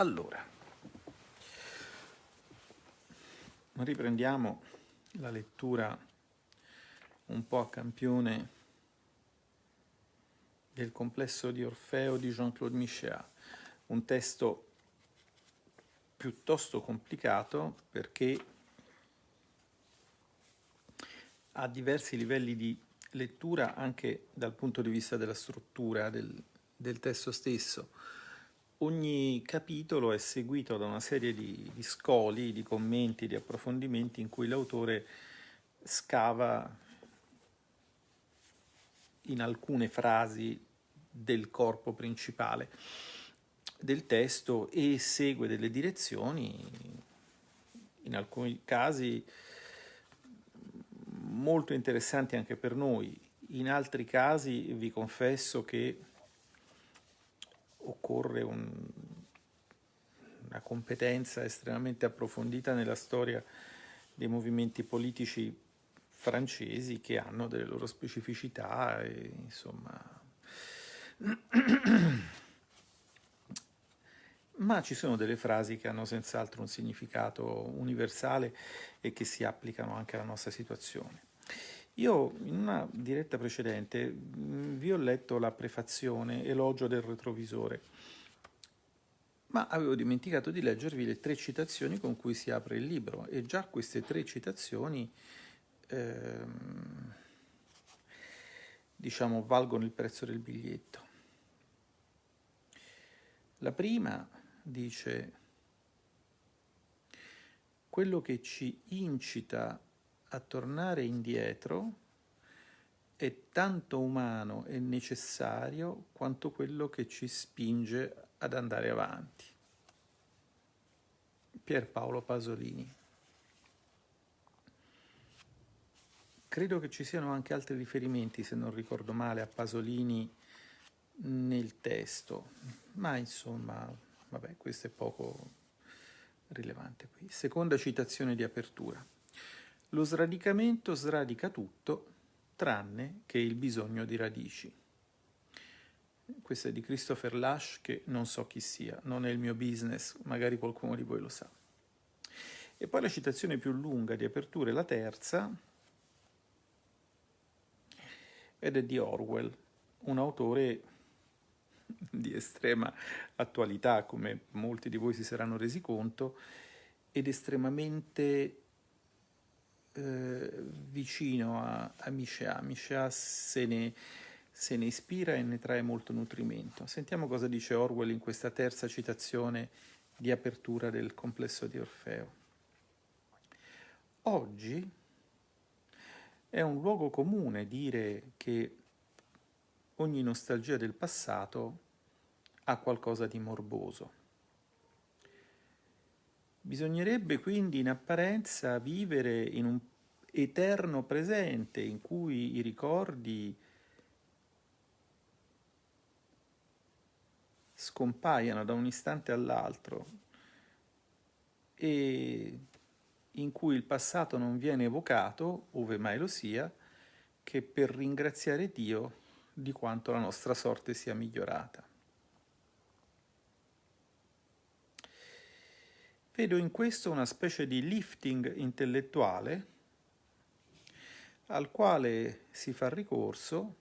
Allora, riprendiamo la lettura un po' a campione del complesso di Orfeo di Jean-Claude Michéa, un testo piuttosto complicato perché ha diversi livelli di lettura anche dal punto di vista della struttura del, del testo stesso. Ogni capitolo è seguito da una serie di, di scoli, di commenti, di approfondimenti in cui l'autore scava in alcune frasi del corpo principale del testo e segue delle direzioni, in alcuni casi molto interessanti anche per noi, in altri casi vi confesso che occorre un, una competenza estremamente approfondita nella storia dei movimenti politici francesi che hanno delle loro specificità e insomma ma ci sono delle frasi che hanno senz'altro un significato universale e che si applicano anche alla nostra situazione. Io in una diretta precedente vi ho letto la prefazione Elogio del retrovisore, ma avevo dimenticato di leggervi le tre citazioni con cui si apre il libro e già queste tre citazioni ehm, diciamo valgono il prezzo del biglietto. La prima dice quello che ci incita a tornare indietro è tanto umano e necessario quanto quello che ci spinge ad andare avanti. Pierpaolo Pasolini. Credo che ci siano anche altri riferimenti, se non ricordo male, a Pasolini nel testo, ma insomma, vabbè, questo è poco rilevante qui. Seconda citazione di apertura. Lo sradicamento sradica tutto, tranne che il bisogno di radici. Questa è di Christopher Lash, che non so chi sia, non è il mio business, magari qualcuno di voi lo sa. E poi la citazione più lunga di apertura è la terza, ed è di Orwell, un autore di estrema attualità, come molti di voi si saranno resi conto, ed estremamente eh, vicino a, a Michéa. Michéa se ne, se ne ispira e ne trae molto nutrimento. Sentiamo cosa dice Orwell in questa terza citazione di apertura del complesso di Orfeo. Oggi è un luogo comune dire che ogni nostalgia del passato ha qualcosa di morboso. Bisognerebbe quindi in apparenza vivere in un eterno presente in cui i ricordi scompaiano da un istante all'altro e in cui il passato non viene evocato, ove mai lo sia, che per ringraziare Dio di quanto la nostra sorte sia migliorata. Vedo in questo una specie di lifting intellettuale al quale si fa ricorso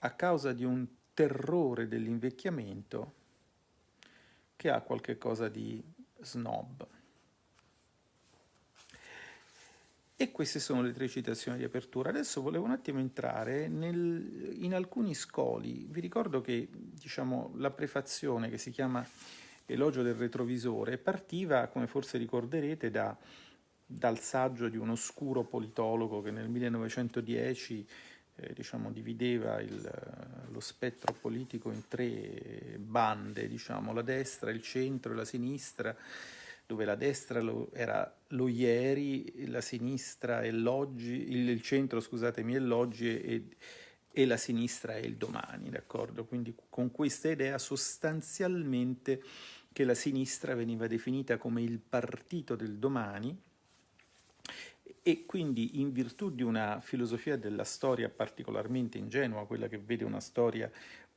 a causa di un terrore dell'invecchiamento che ha qualche cosa di snob. E queste sono le tre citazioni di apertura. Adesso volevo un attimo entrare nel, in alcuni scoli. Vi ricordo che diciamo, la prefazione che si chiama Elogio del retrovisore partiva, come forse ricorderete, da, dal saggio di un oscuro politologo che nel 1910 eh, diciamo, divideva il, lo spettro politico in tre bande, diciamo, la destra, il centro e la sinistra, dove la destra lo, era lo ieri, la sinistra è l'oggi, il, il, centro scusatemi è l'oggi e, e, la sinistra è il domani, d'accordo? Quindi con questa idea sostanzialmente che la sinistra veniva definita come il partito del domani e quindi in virtù di una filosofia della storia particolarmente ingenua, quella che vede una storia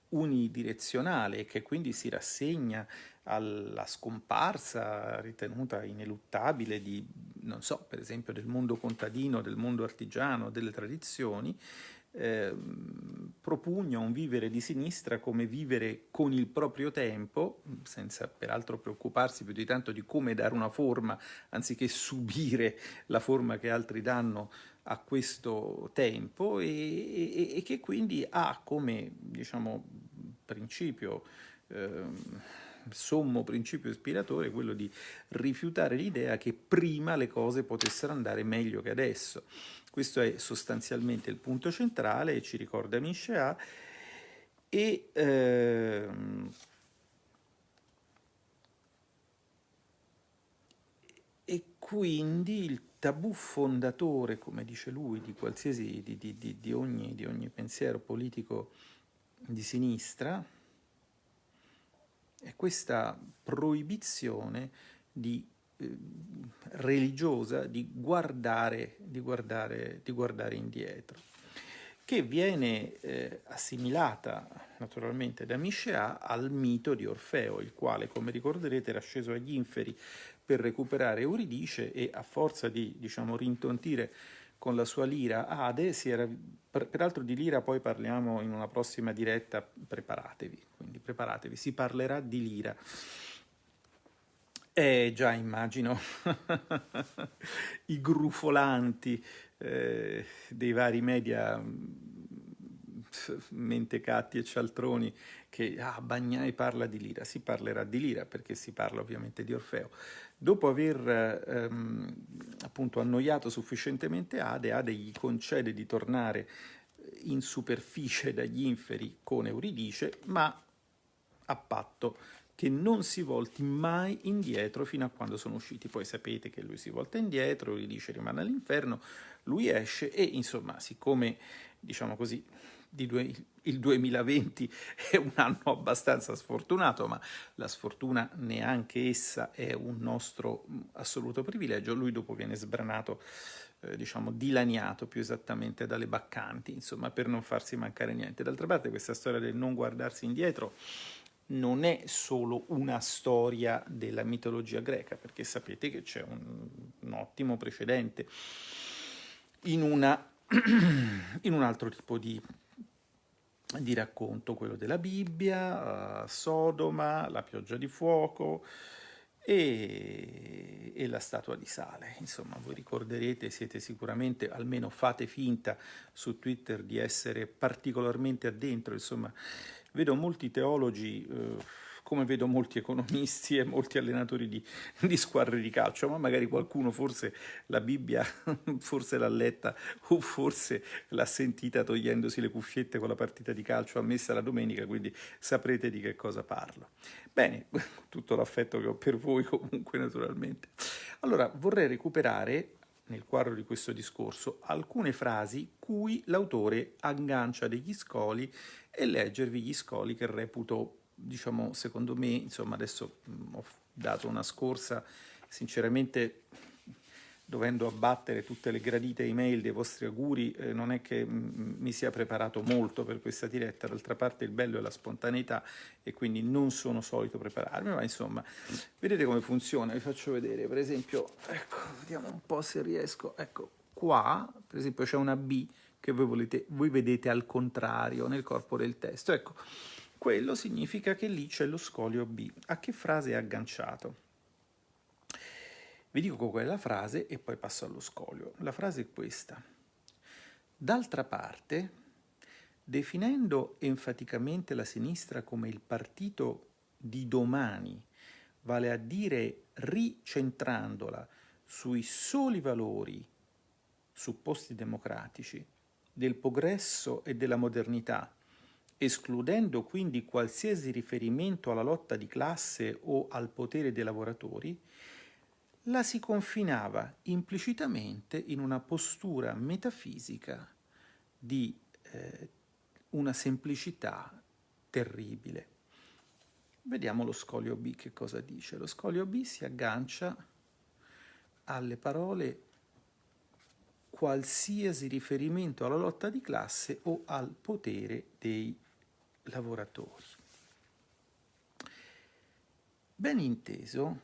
unidirezionale e che quindi si rassegna alla scomparsa ritenuta ineluttabile di, non so, per esempio del mondo contadino, del mondo artigiano, delle tradizioni, eh, propugna un vivere di sinistra come vivere con il proprio tempo, senza peraltro preoccuparsi più di tanto di come dare una forma, anziché subire la forma che altri danno a questo tempo e, e, e che quindi ha come diciamo, principio eh, sommo principio ispiratore quello di rifiutare l'idea che prima le cose potessero andare meglio che adesso. Questo è sostanzialmente il punto centrale ci ricorda Miscea e ehm, e quindi il tabù fondatore, come dice lui, di qualsiasi, di, di, di, di ogni, ogni pensiero politico di sinistra, è questa proibizione di, eh, religiosa di guardare, di, guardare, di guardare indietro, che viene eh, assimilata naturalmente da Miscea al mito di Orfeo, il quale, come ricorderete, era sceso agli inferi per recuperare Euridice e a forza di diciamo, rintontire con la sua lira Ade, si era, peraltro di lira poi parliamo in una prossima diretta, preparatevi, quindi preparatevi, si parlerà di lira. Eh già immagino i grufolanti eh, dei vari media mm, mentecatti e cialtroni che ah, Bagnai parla di lira, si parlerà di lira perché si parla ovviamente di Orfeo. Dopo aver ehm, appunto annoiato sufficientemente Ade, Ade gli concede di tornare in superficie dagli inferi con Euridice, ma a patto che non si volti mai indietro fino a quando sono usciti. Poi sapete che lui si volta indietro, Euridice rimane all'inferno, lui esce e insomma, siccome diciamo così, due, il 2020 è un anno abbastanza sfortunato, ma la sfortuna neanche essa è un nostro assoluto privilegio. Lui dopo viene sbranato, eh, diciamo, dilaniato più esattamente dalle baccanti, insomma, per non farsi mancare niente. D'altra parte questa storia del non guardarsi indietro non è solo una storia della mitologia greca, perché sapete che c'è un, un ottimo precedente in, una, in un altro tipo di di racconto, quello della Bibbia, uh, Sodoma, la pioggia di fuoco e, e, la statua di sale. Insomma, voi ricorderete, siete sicuramente, almeno fate finta su Twitter di essere particolarmente addentro, insomma, vedo molti teologi... Uh, come vedo molti economisti e molti allenatori di, di squadre di calcio, ma magari qualcuno forse la Bibbia forse l'ha letta o forse l'ha sentita togliendosi le cuffiette con la partita di calcio ammessa la domenica, quindi saprete di che cosa parlo. Bene, tutto l'affetto che ho per voi comunque naturalmente. Allora, vorrei recuperare nel quadro di questo discorso alcune frasi cui l'autore aggancia degli scoli e leggervi gli scoli che reputo diciamo, secondo me, insomma, adesso ho dato una scorsa, sinceramente dovendo abbattere tutte le gradite email dei vostri auguri, eh, non è che mi sia preparato molto per questa diretta, d'altra parte il bello è la spontaneità e quindi non sono solito prepararmi, ma insomma, vedete come funziona, vi faccio vedere, per esempio, ecco, vediamo un po' se riesco, ecco, qua, per esempio c'è una B che voi, volete, voi vedete al contrario nel corpo del testo, ecco, quello significa che lì c'è lo scolio B. A che frase è agganciato? Vi dico qual è la frase e poi passo allo scolio. La frase è questa. D'altra parte, definendo enfaticamente la sinistra come il partito di domani, vale a dire ricentrandola sui soli valori supposti democratici del progresso e della modernità, escludendo quindi qualsiasi riferimento alla lotta di classe o al potere dei lavoratori, la si confinava implicitamente in una postura metafisica di eh, una semplicità terribile. Vediamo lo scolio B che cosa dice. Lo scolio B si aggancia alle parole qualsiasi riferimento alla lotta di classe o al potere dei lavoratori. Ben inteso,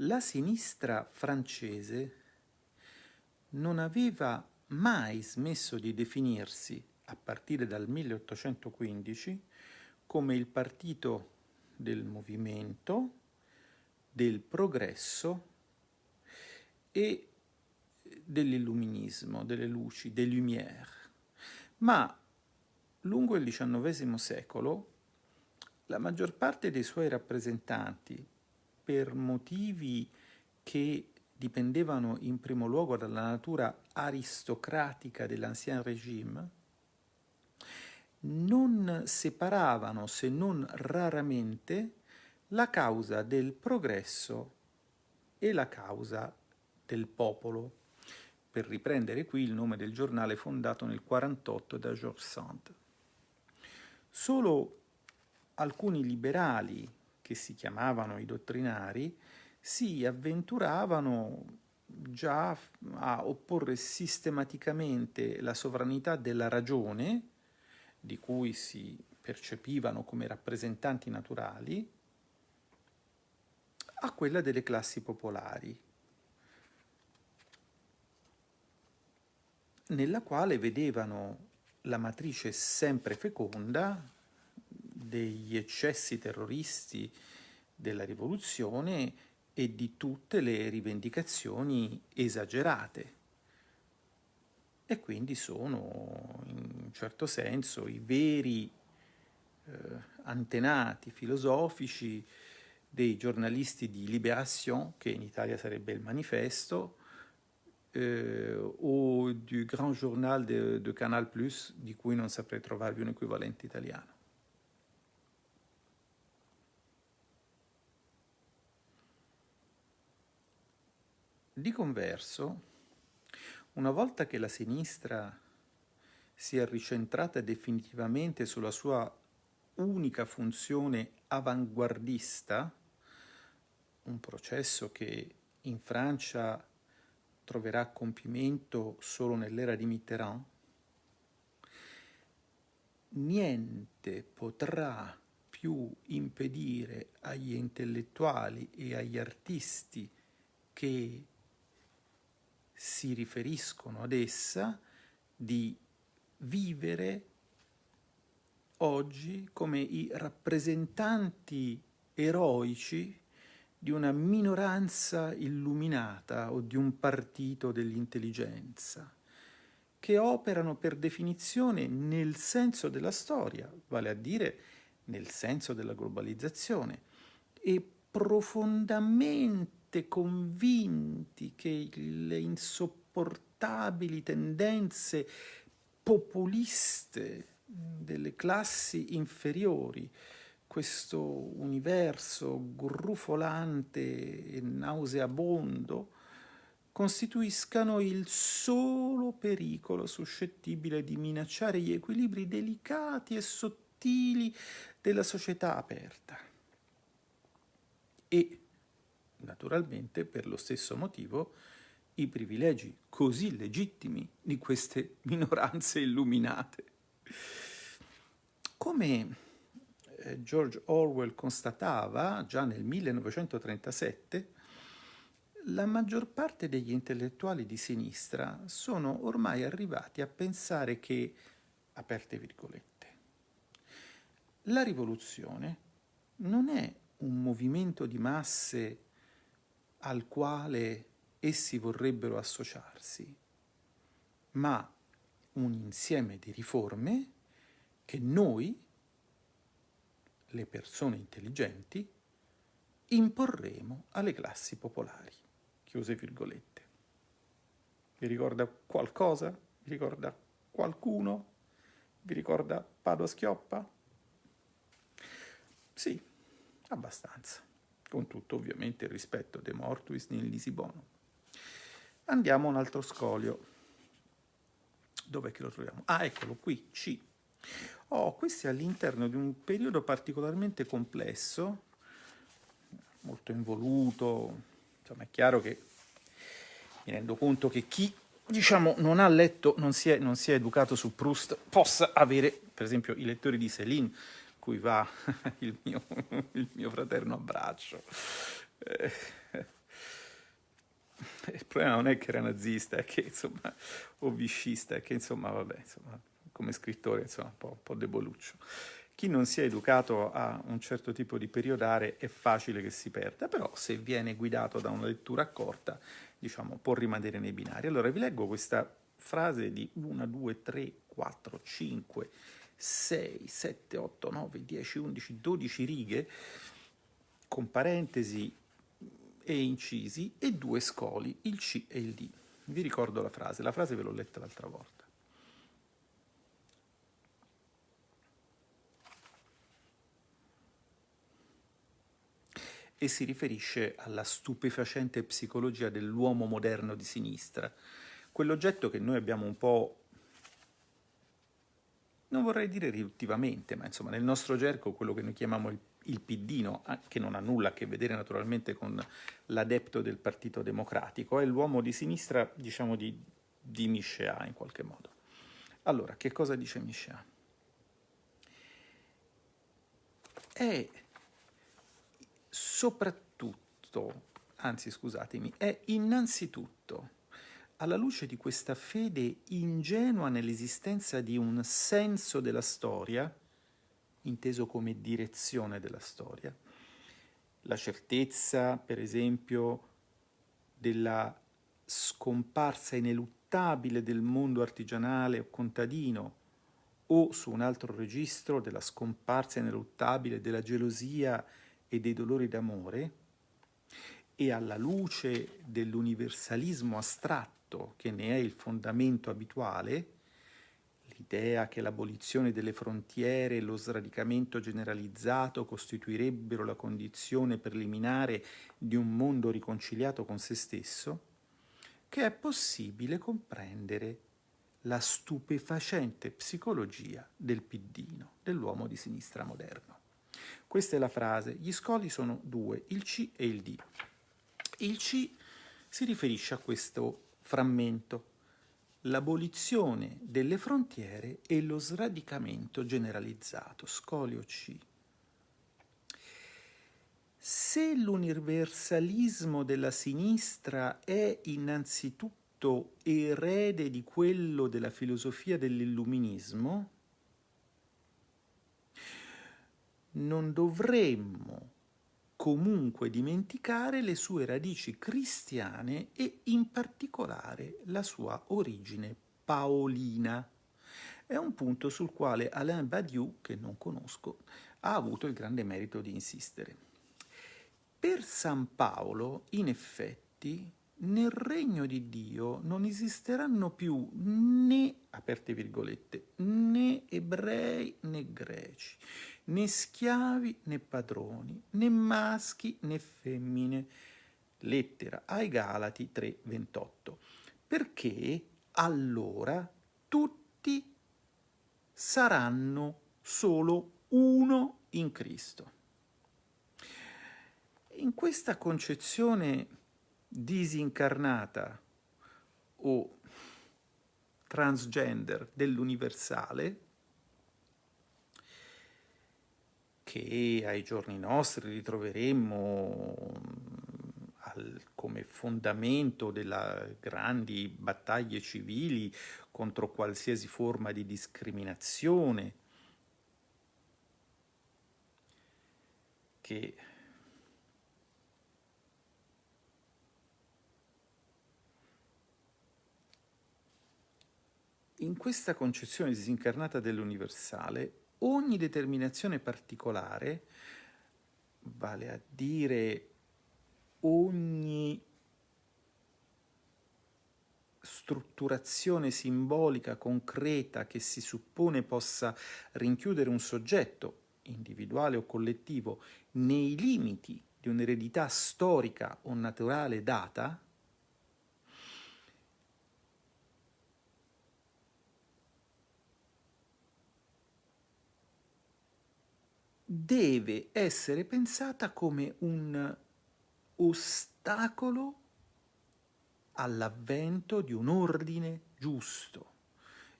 la sinistra francese non aveva mai smesso di definirsi, a partire dal 1815, come il partito del movimento, del progresso e dell'illuminismo, delle luci, des lumières. Ma lungo il XIX secolo la maggior parte dei suoi rappresentanti, per motivi che dipendevano in primo luogo dalla natura aristocratica dell'ancien régime, non separavano, se non raramente, la causa del progresso e la causa del popolo, per riprendere qui il nome del giornale fondato nel 1948 da Georges Sand. Solo alcuni liberali, che si chiamavano i dottrinari, si avventuravano già a opporre sistematicamente la sovranità della ragione, di cui si percepivano come rappresentanti naturali, a quella delle classi popolari, nella quale vedevano la matrice sempre feconda degli eccessi terroristi della rivoluzione e di tutte le rivendicazioni esagerate. E quindi sono, in un certo senso, i veri eh, antenati filosofici dei giornalisti di Libération, che in Italia sarebbe il Manifesto, eh, o du Grand Journal de, de Canal Plus, di cui non saprei trovarvi un equivalente italiano. Di converso, una volta che la sinistra si è ricentrata definitivamente sulla sua unica funzione avanguardista, un processo che in Francia troverà compimento solo nell'era di Mitterrand, niente potrà più impedire agli intellettuali e agli artisti che si riferiscono ad essa di vivere oggi come i rappresentanti eroici di una minoranza illuminata o di un partito dell'intelligenza, che operano per definizione nel senso della storia, vale a dire nel senso della globalizzazione, e profondamente convinti che le insopportabili tendenze populiste delle classi inferiori, questo universo grufolante e nauseabondo, costituiscano il solo pericolo suscettibile di minacciare gli equilibri delicati e sottili della società aperta. E naturalmente per lo stesso motivo i privilegi così legittimi di queste minoranze illuminate. Come eh, George Orwell constatava già nel 1937, la maggior parte degli intellettuali di sinistra sono ormai arrivati a pensare che, aperte virgolette, la rivoluzione non è un movimento di masse al quale essi vorrebbero associarsi, ma un insieme di riforme che noi, le persone intelligenti, imporremo alle classi popolari. Chiuse virgolette. Vi ricorda qualcosa? Vi ricorda qualcuno? Vi ricorda Padua Schioppa? Sì, abbastanza con tutto ovviamente il rispetto de mortuis nel lisibono. Andiamo a un altro scolio. Dov'è che lo troviamo? Ah, eccolo qui, C. Oh, questo è all'interno di un periodo particolarmente complesso, molto involuto. Insomma, è chiaro che mi rendo conto che chi diciamo, non ha letto, non si, è, non si è educato su Proust, possa avere, per esempio, i lettori di Céline, cui va il mio, il mio fraterno abbraccio. Eh, il problema non è che era nazista, è che, insomma, o viscista, è che, insomma, vabbè, insomma, come scrittore, insomma, un po', un po' deboluccio. Chi non si è educato a un certo tipo di periodare è facile che si perda, però se viene guidato da una lettura accorta, diciamo, può rimanere nei binari. Allora vi leggo questa frase di 1, 2, 3, 4, 5, 6, 7, 8, 9, 10, 11, 12 righe, con parentesi e incisi, e due scoli, il C e il D. Vi ricordo la frase, la frase ve l'ho letta l'altra volta. E si riferisce alla stupefacente psicologia dell'uomo moderno di sinistra, quell'oggetto che noi abbiamo un po', non vorrei dire riduttivamente, ma insomma nel nostro gergo quello che noi chiamiamo il, il piddino, che non ha nulla a che vedere naturalmente con l'adepto del Partito Democratico, è l'uomo di sinistra, diciamo, di, di Michéa in qualche modo. Allora, che cosa dice Michéa? È soprattutto, anzi scusatemi, è innanzitutto alla luce di questa fede ingenua nell'esistenza di un senso della storia, inteso come direzione della storia, la certezza, per esempio, della scomparsa ineluttabile del mondo artigianale o contadino, o su un altro registro della scomparsa ineluttabile della gelosia e dei dolori d'amore e alla luce dell'universalismo astratto che ne è il fondamento abituale, l'idea che l'abolizione delle frontiere e lo sradicamento generalizzato costituirebbero la condizione preliminare di un mondo riconciliato con se stesso, che è possibile comprendere la stupefacente psicologia del piddino, dell'uomo di sinistra moderno. Questa è la frase. Gli scoli sono due, il C e il D. Il C si riferisce a questo frammento, l'abolizione delle frontiere e lo sradicamento generalizzato, scolio C. Se l'universalismo della sinistra è innanzitutto erede di quello della filosofia dell'illuminismo, non dovremmo comunque dimenticare le sue radici cristiane e in particolare la sua origine paolina. È un punto sul quale Alain Badiou, che non conosco, ha avuto il grande merito di insistere. Per San Paolo, in effetti, nel regno di Dio non esisteranno più né, aperte virgolette, né ebrei né greci, né schiavi né padroni, né maschi né femmine. Lettera ai Galati 3:28. Perché allora tutti saranno solo uno in Cristo. In questa concezione disincarnata o transgender dell'universale, che ai giorni nostri ritroveremmo mm, al, come fondamento delle grandi battaglie civili contro qualsiasi forma di discriminazione, che in questa concezione disincarnata dell'universale ogni determinazione particolare, vale a dire ogni strutturazione simbolica concreta che si suppone possa rinchiudere un soggetto, individuale o collettivo, nei limiti di un'eredità storica o naturale data, deve essere pensata come un ostacolo all'avvento di un ordine giusto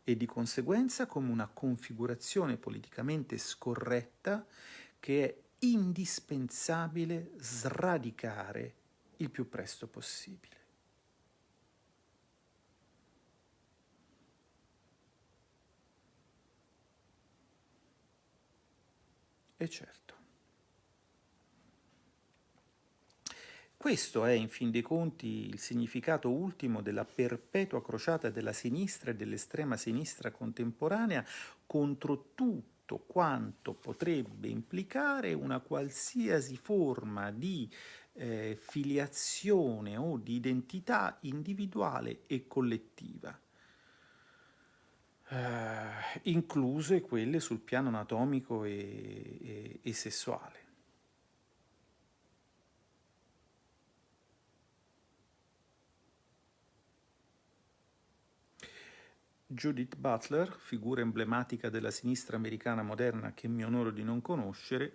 e di conseguenza come una configurazione politicamente scorretta che è indispensabile sradicare il più presto possibile. E certo. Questo è, in fin dei conti, il significato ultimo della perpetua crociata della sinistra e dell'estrema sinistra contemporanea contro tutto quanto potrebbe implicare una qualsiasi forma di eh, filiazione o di identità individuale e collettiva, eh, incluse quelle sul piano anatomico e, e, e sessuale. Judith Butler, figura emblematica della sinistra americana moderna che mi onoro di non conoscere,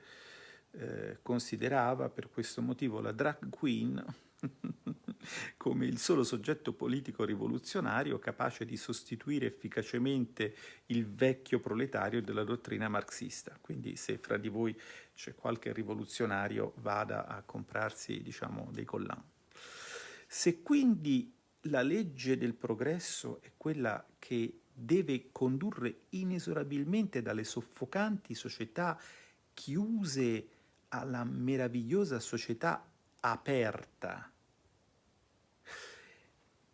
eh, considerava per questo motivo la drag queen come il solo soggetto politico rivoluzionario capace di sostituire efficacemente il vecchio proletario della dottrina marxista. Quindi se fra di voi c'è qualche rivoluzionario vada a comprarsi diciamo, dei collan. Se quindi la legge del progresso è quella che deve condurre inesorabilmente dalle soffocanti società chiuse alla meravigliosa società aperta,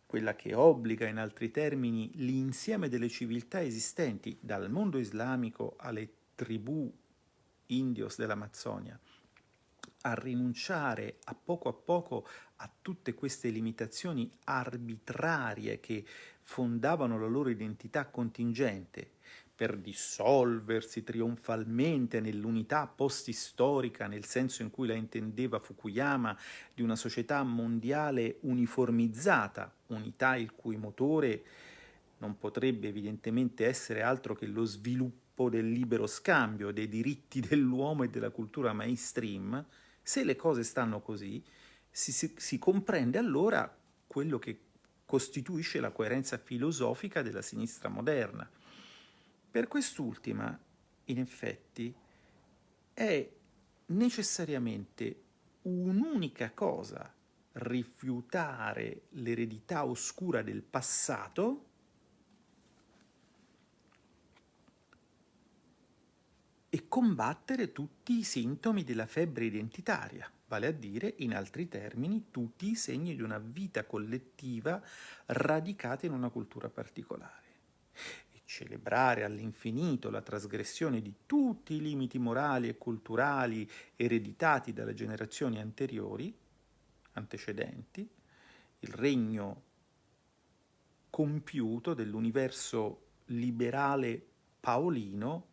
quella che obbliga in altri termini l'insieme delle civiltà esistenti, dal mondo islamico alle tribù indios dell'Amazzonia, a rinunciare a poco a poco a tutte queste limitazioni arbitrarie che fondavano la loro identità contingente per dissolversi trionfalmente nell'unità post-storica, nel senso in cui la intendeva Fukuyama, di una società mondiale uniformizzata, unità il cui motore non potrebbe evidentemente essere altro che lo sviluppo del libero scambio, dei diritti dell'uomo e della cultura mainstream, se le cose stanno così, si, si, si comprende allora quello che costituisce la coerenza filosofica della sinistra moderna. Per quest'ultima, in effetti, è necessariamente un'unica cosa rifiutare l'eredità oscura del passato e combattere tutti i sintomi della febbre identitaria, vale a dire, in altri termini, tutti i segni di una vita collettiva radicata in una cultura particolare. Celebrare all'infinito la trasgressione di tutti i limiti morali e culturali ereditati dalle generazioni anteriori, antecedenti, il regno compiuto dell'universo liberale paolino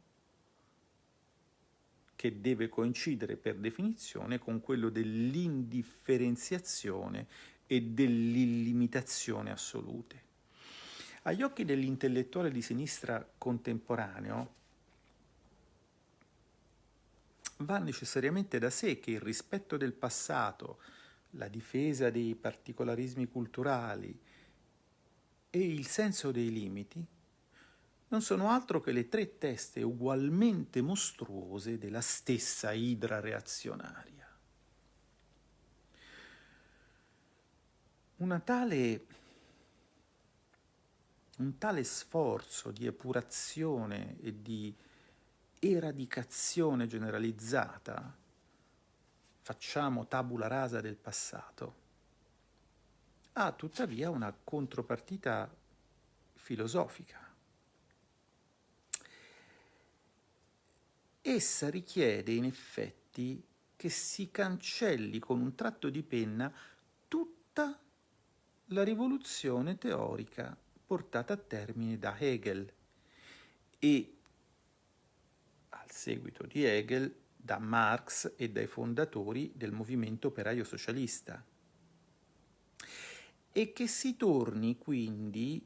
che deve coincidere per definizione con quello dell'indifferenziazione e dell'illimitazione assolute. Agli occhi dell'intellettuale di sinistra contemporaneo va necessariamente da sé che il rispetto del passato, la difesa dei particolarismi culturali e il senso dei limiti non sono altro che le tre teste ugualmente mostruose della stessa idra reazionaria. Una tale, un tale sforzo di epurazione e di eradicazione generalizzata, facciamo tabula rasa del passato, ha tuttavia una contropartita filosofica. essa richiede in effetti che si cancelli con un tratto di penna tutta la rivoluzione teorica portata a termine da Hegel. E al seguito di Hegel da Marx e dai fondatori del movimento operaio socialista. E che si torni quindi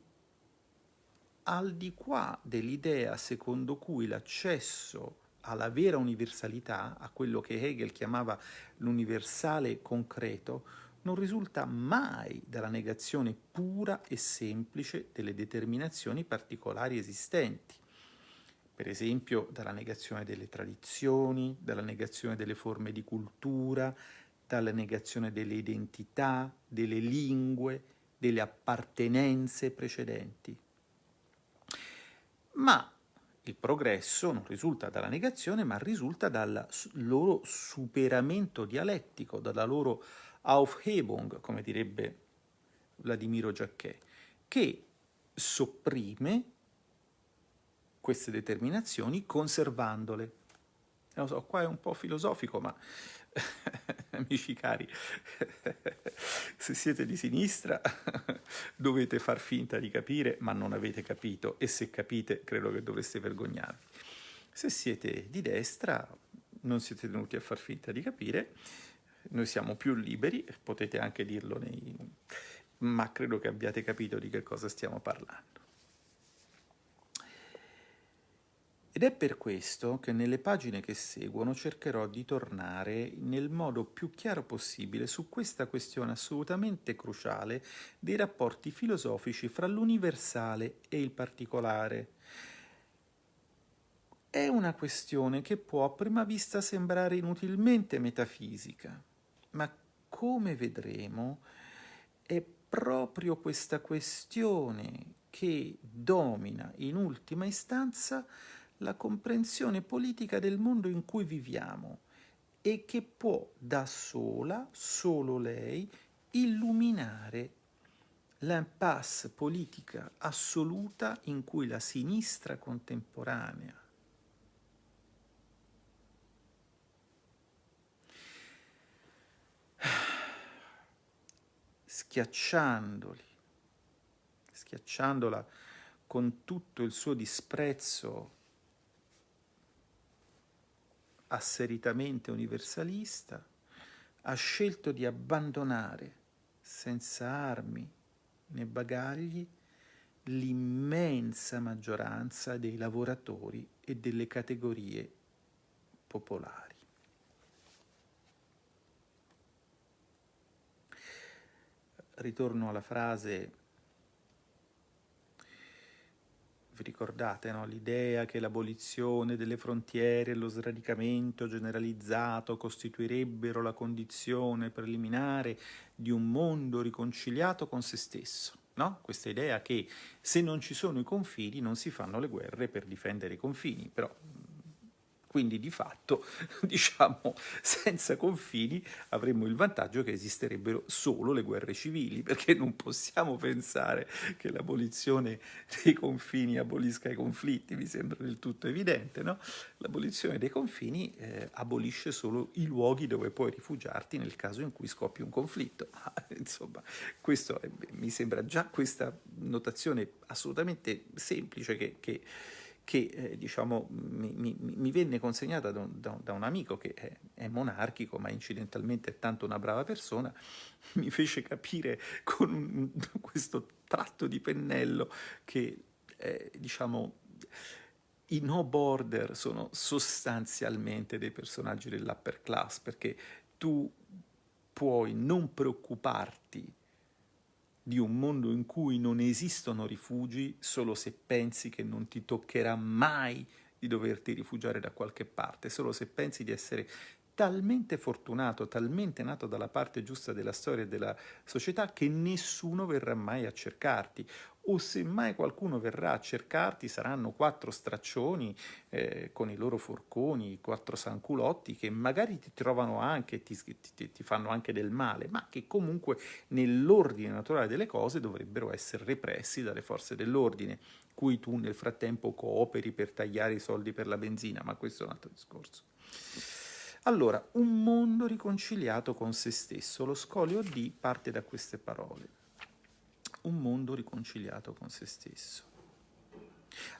al di qua dell'idea secondo cui l'accesso alla vera universalità, a quello che Hegel chiamava l'universale concreto, non risulta mai dalla negazione pura e semplice delle determinazioni particolari esistenti, per esempio dalla negazione delle tradizioni, dalla negazione delle forme di cultura, dalla negazione delle identità, delle lingue, delle appartenenze precedenti. Ma il progresso non risulta dalla negazione, ma risulta dal loro superamento dialettico, dalla loro Aufhebung, come direbbe Vladimiro Giacchè, che sopprime queste determinazioni conservandole. Lo so, qua è un po' filosofico, ma amici cari, se siete di sinistra dovete far finta di capire, ma non avete capito, e se capite credo che dovreste vergognarvi. Se siete di destra non siete tenuti a far finta di capire, noi siamo più liberi, potete anche dirlo nei... ma credo che abbiate capito di che cosa stiamo parlando. Ed è per questo che nelle pagine che seguono cercherò di tornare nel modo più chiaro possibile su questa questione assolutamente cruciale dei rapporti filosofici fra l'universale e il particolare. È una questione che può a prima vista sembrare inutilmente metafisica, ma come vedremo è proprio questa questione che domina in ultima istanza la comprensione politica del mondo in cui viviamo e che può da sola, solo lei, illuminare l'impasse politica assoluta in cui la sinistra contemporanea schiacciandoli, schiacciandola con tutto il suo disprezzo asseritamente universalista, ha scelto di abbandonare senza armi né bagagli l'immensa maggioranza dei lavoratori e delle categorie popolari. Ritorno alla frase vi ricordate no? l'idea che l'abolizione delle frontiere e lo sradicamento generalizzato costituirebbero la condizione preliminare di un mondo riconciliato con se stesso. No? Questa idea che se non ci sono i confini non si fanno le guerre per difendere i confini, però quindi di fatto, diciamo, senza confini avremmo il vantaggio che esisterebbero solo le guerre civili, perché non possiamo pensare che l'abolizione dei confini abolisca i conflitti, mi sembra del tutto evidente, no? L'abolizione dei confini eh, abolisce solo i luoghi dove puoi rifugiarti nel caso in cui scoppi un conflitto. Insomma, questo è, mi sembra già questa notazione assolutamente semplice che, che che eh, diciamo, mi, mi, mi, venne consegnata da un, da un amico che è, è, monarchico, ma incidentalmente è tanto una brava persona, mi fece capire con un, questo tratto di pennello che, eh, diciamo, i no border sono sostanzialmente dei personaggi dell'upper class, perché tu puoi non preoccuparti di un mondo in cui non esistono rifugi solo se pensi che non ti toccherà mai di doverti rifugiare da qualche parte, solo se pensi di essere talmente fortunato, talmente nato dalla parte giusta della storia e della società che nessuno verrà mai a cercarti o se mai qualcuno verrà a cercarti saranno quattro straccioni eh, con i loro forconi, quattro sanculotti che magari ti trovano anche, ti, ti, ti fanno anche del male, ma che comunque nell'ordine naturale delle cose dovrebbero essere repressi dalle forze dell'ordine, cui tu nel frattempo cooperi per tagliare i soldi per la benzina, ma questo è un altro discorso. Allora, un mondo riconciliato con se stesso, lo scolio D parte da queste parole un mondo riconciliato con se stesso.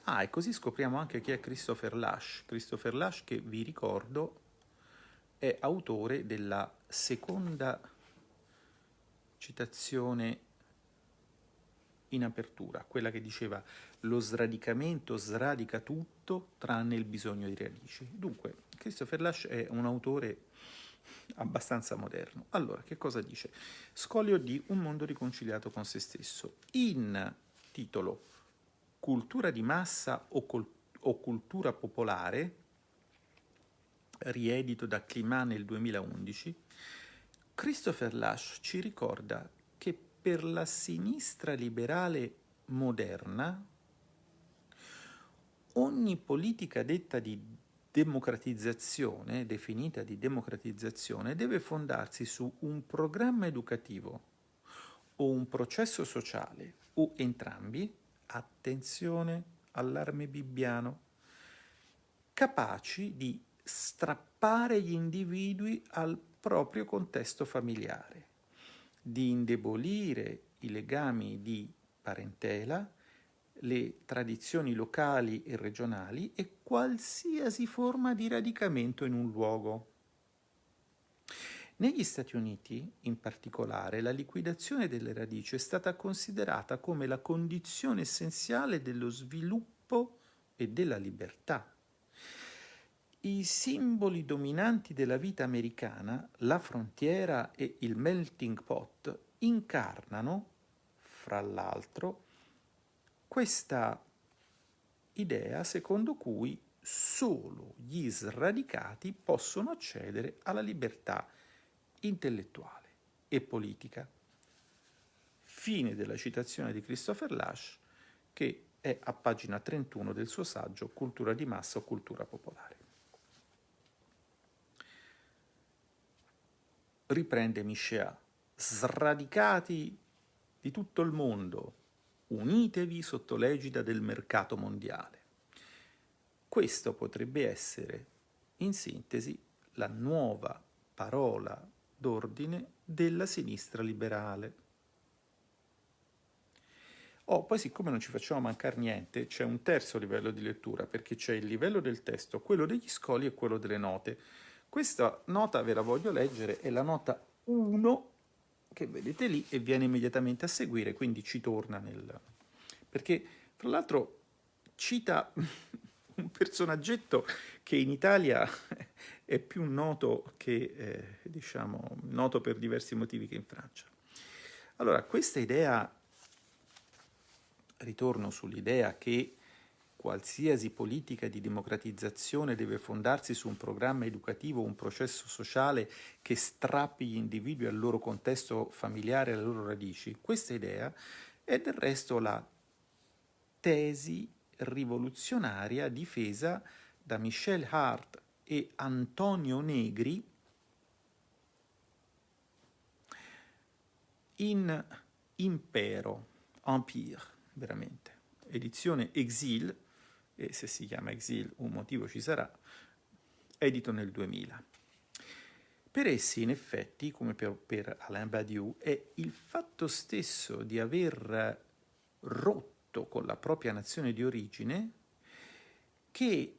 Ah, e così scopriamo anche chi è Christopher Lash. Christopher Lash che, vi ricordo, è autore della seconda citazione in apertura, quella che diceva lo sradicamento sradica tutto tranne il bisogno di radici. Dunque, Christopher Lash è un autore abbastanza moderno. Allora, che cosa dice? Scolio di Un mondo riconciliato con se stesso. In titolo Cultura di massa o, o cultura popolare, riedito da Climat nel 2011, Christopher Lash ci ricorda che per la sinistra liberale moderna ogni politica detta di democratizzazione, definita di democratizzazione, deve fondarsi su un programma educativo o un processo sociale o entrambi, attenzione, allarme bibbiano, capaci di strappare gli individui al proprio contesto familiare, di indebolire i legami di parentela, le tradizioni locali e regionali e qualsiasi forma di radicamento in un luogo. Negli Stati Uniti, in particolare, la liquidazione delle radici è stata considerata come la condizione essenziale dello sviluppo e della libertà. I simboli dominanti della vita americana, la frontiera e il melting pot, incarnano, fra l'altro, questa idea secondo cui solo gli sradicati possono accedere alla libertà intellettuale e politica. Fine della citazione di Christopher Lash, che è a pagina 31 del suo saggio Cultura di massa o cultura popolare. Riprende Michel, sradicati di tutto il mondo, unitevi sotto l'egida del mercato mondiale. Questo potrebbe essere, in sintesi, la nuova parola d'ordine della sinistra liberale. Oh, poi siccome non ci facciamo mancare niente, c'è un terzo livello di lettura, perché c'è il livello del testo, quello degli scoli e quello delle note. Questa nota ve la voglio leggere, è la nota 1 che vedete lì e viene immediatamente a seguire, quindi ci torna nel... perché fra l'altro cita un personaggetto che in Italia è più noto che, eh, diciamo, noto per diversi motivi che in Francia. Allora, questa idea, ritorno sull'idea che qualsiasi politica di democratizzazione deve fondarsi su un programma educativo, un processo sociale che strappi gli individui al loro contesto familiare, alle loro radici. Questa idea è del resto la tesi rivoluzionaria difesa da Michel Hart e Antonio Negri in Impero, Empire, veramente, edizione Exil, e se si chiama Exil un motivo ci sarà, edito nel 2000. Per essi, in effetti, come per, per Alain Badiou, è il fatto stesso di aver rotto con la propria nazione di origine che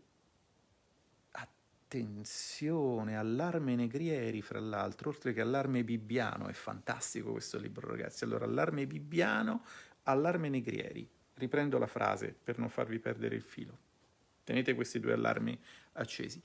attenzione, allarme Negrieri, fra l'altro, oltre che allarme Bibbiano, è fantastico questo libro, ragazzi. Allora, allarme Bibbiano, allarme Negrieri riprendo la frase per non farvi perdere il filo. Tenete questi due allarmi accesi.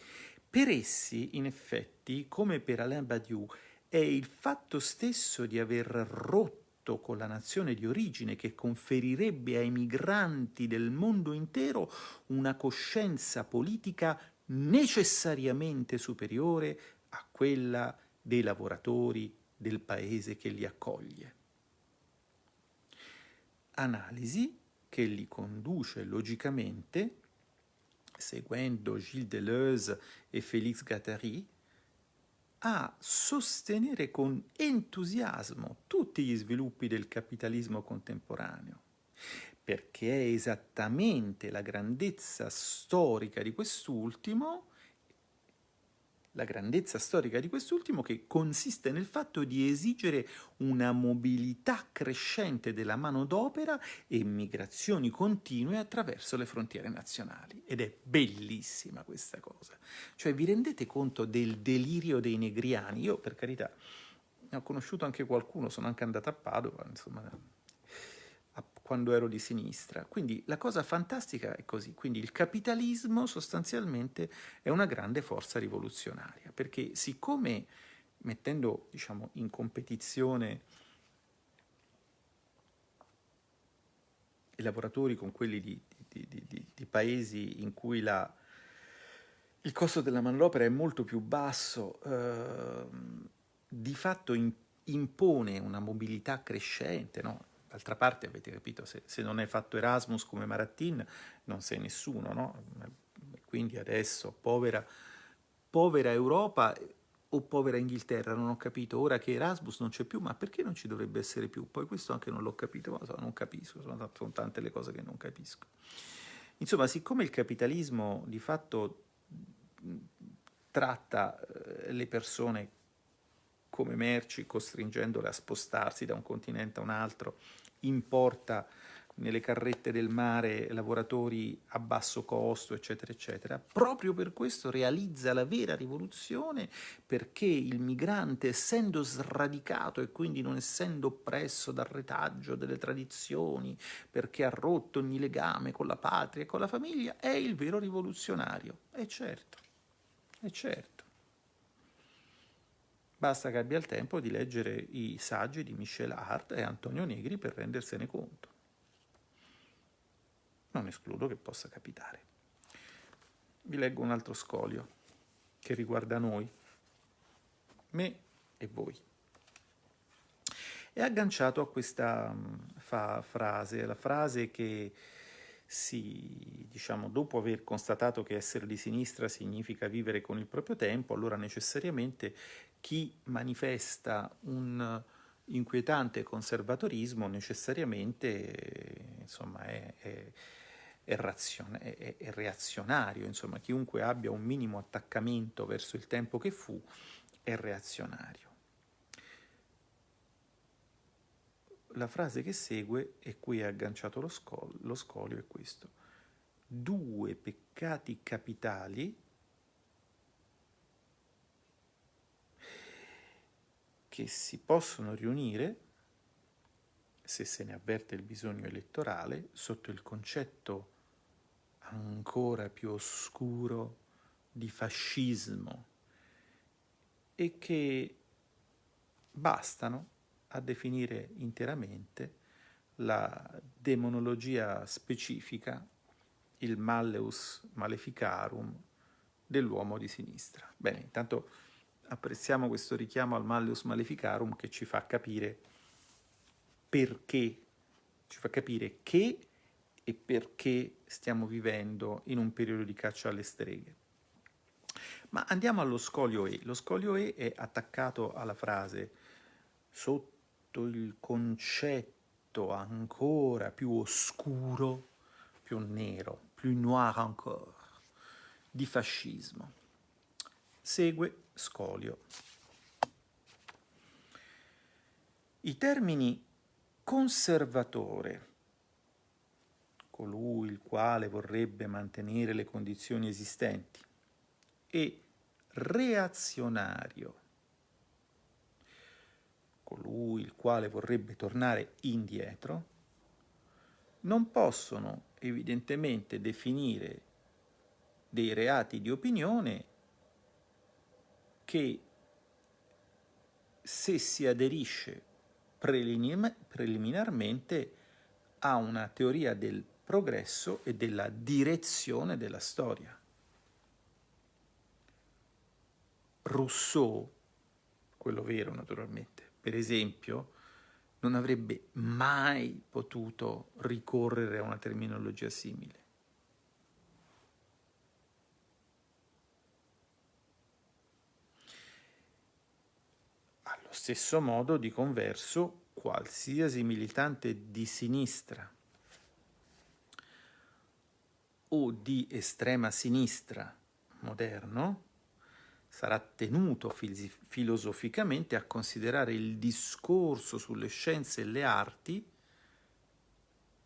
Per essi, in effetti, come per Alain Badiou, è il fatto stesso di aver rotto con la nazione di origine che conferirebbe ai migranti del mondo intero una coscienza politica necessariamente superiore a quella dei lavoratori del paese che li accoglie. Analisi che li conduce logicamente, seguendo Gilles Deleuze e Félix Guattari, a sostenere con entusiasmo tutti gli sviluppi del capitalismo contemporaneo, perché è esattamente la grandezza storica di quest'ultimo la grandezza storica di quest'ultimo che consiste nel fatto di esigere una mobilità crescente della manodopera e migrazioni continue attraverso le frontiere nazionali. Ed è bellissima questa cosa. Cioè vi rendete conto del delirio dei negriani? Io per carità ne ho conosciuto anche qualcuno, sono anche andato a Padova, insomma quando ero di sinistra. Quindi la cosa fantastica è così, quindi il capitalismo sostanzialmente è una grande forza rivoluzionaria, perché siccome mettendo diciamo, in competizione i lavoratori con quelli di, di, di, di paesi in cui la, il costo della manodopera è molto più basso, eh, di fatto impone una mobilità crescente, no? D'altra parte, avete capito, se, se, non è fatto Erasmus come Maratin, non sei nessuno, no? Quindi adesso, povera, povera Europa o povera Inghilterra, non ho capito, ora che Erasmus non c'è più, ma perché non ci dovrebbe essere più? Poi questo anche non l'ho capito, ma non capisco, sono, sono tante le cose che non capisco. Insomma, siccome il capitalismo di fatto tratta eh, le persone come merci, costringendole a spostarsi da un continente a un altro, importa nelle carrette del mare lavoratori a basso costo, eccetera, eccetera. Proprio per questo realizza la vera rivoluzione, perché il migrante, essendo sradicato e quindi non essendo oppresso dal retaggio delle tradizioni, perché ha rotto ogni legame con la patria e con la famiglia, è il vero rivoluzionario. E certo, e certo. Basta che abbia il tempo di leggere i saggi di Michel Hart e Antonio Negri per rendersene conto non escludo che possa capitare. Vi leggo un altro scolio che riguarda noi, me e voi. È agganciato a questa mm, fa frase, la frase che si, diciamo, dopo aver constatato che essere di sinistra significa vivere con il proprio tempo, allora necessariamente chi manifesta un inquietante conservatorismo necessariamente insomma, è, è è, razione, è, reazionario, insomma chiunque abbia un minimo attaccamento verso il tempo che fu è reazionario. La frase che segue, e qui è agganciato lo, scol lo scolio, è questo. Due peccati capitali che si possono riunire, se se ne avverte il bisogno elettorale, sotto il concetto ancora più oscuro di fascismo e che bastano a definire interamente la demonologia specifica, il malleus maleficarum dell'uomo di sinistra. Bene, intanto apprezziamo questo richiamo al malleus maleficarum che ci fa capire perché, ci fa capire che e perché stiamo vivendo in un periodo di caccia alle streghe. Ma andiamo allo scolio E. Lo scolio E è attaccato alla frase sotto il concetto ancora più oscuro, più nero, più noir encore, di fascismo. Segue scolio. I termini conservatore, colui il quale vorrebbe mantenere le condizioni esistenti, e reazionario, colui il quale vorrebbe tornare indietro, non possono evidentemente definire dei reati di opinione che se si aderisce preliminarmente a una teoria del progresso e della direzione della storia. Rousseau, quello vero naturalmente, per esempio, non avrebbe mai potuto ricorrere a una terminologia simile. Stesso modo, di converso, qualsiasi militante di sinistra o di estrema sinistra moderno sarà tenuto filosoficamente a considerare il discorso sulle scienze e le arti,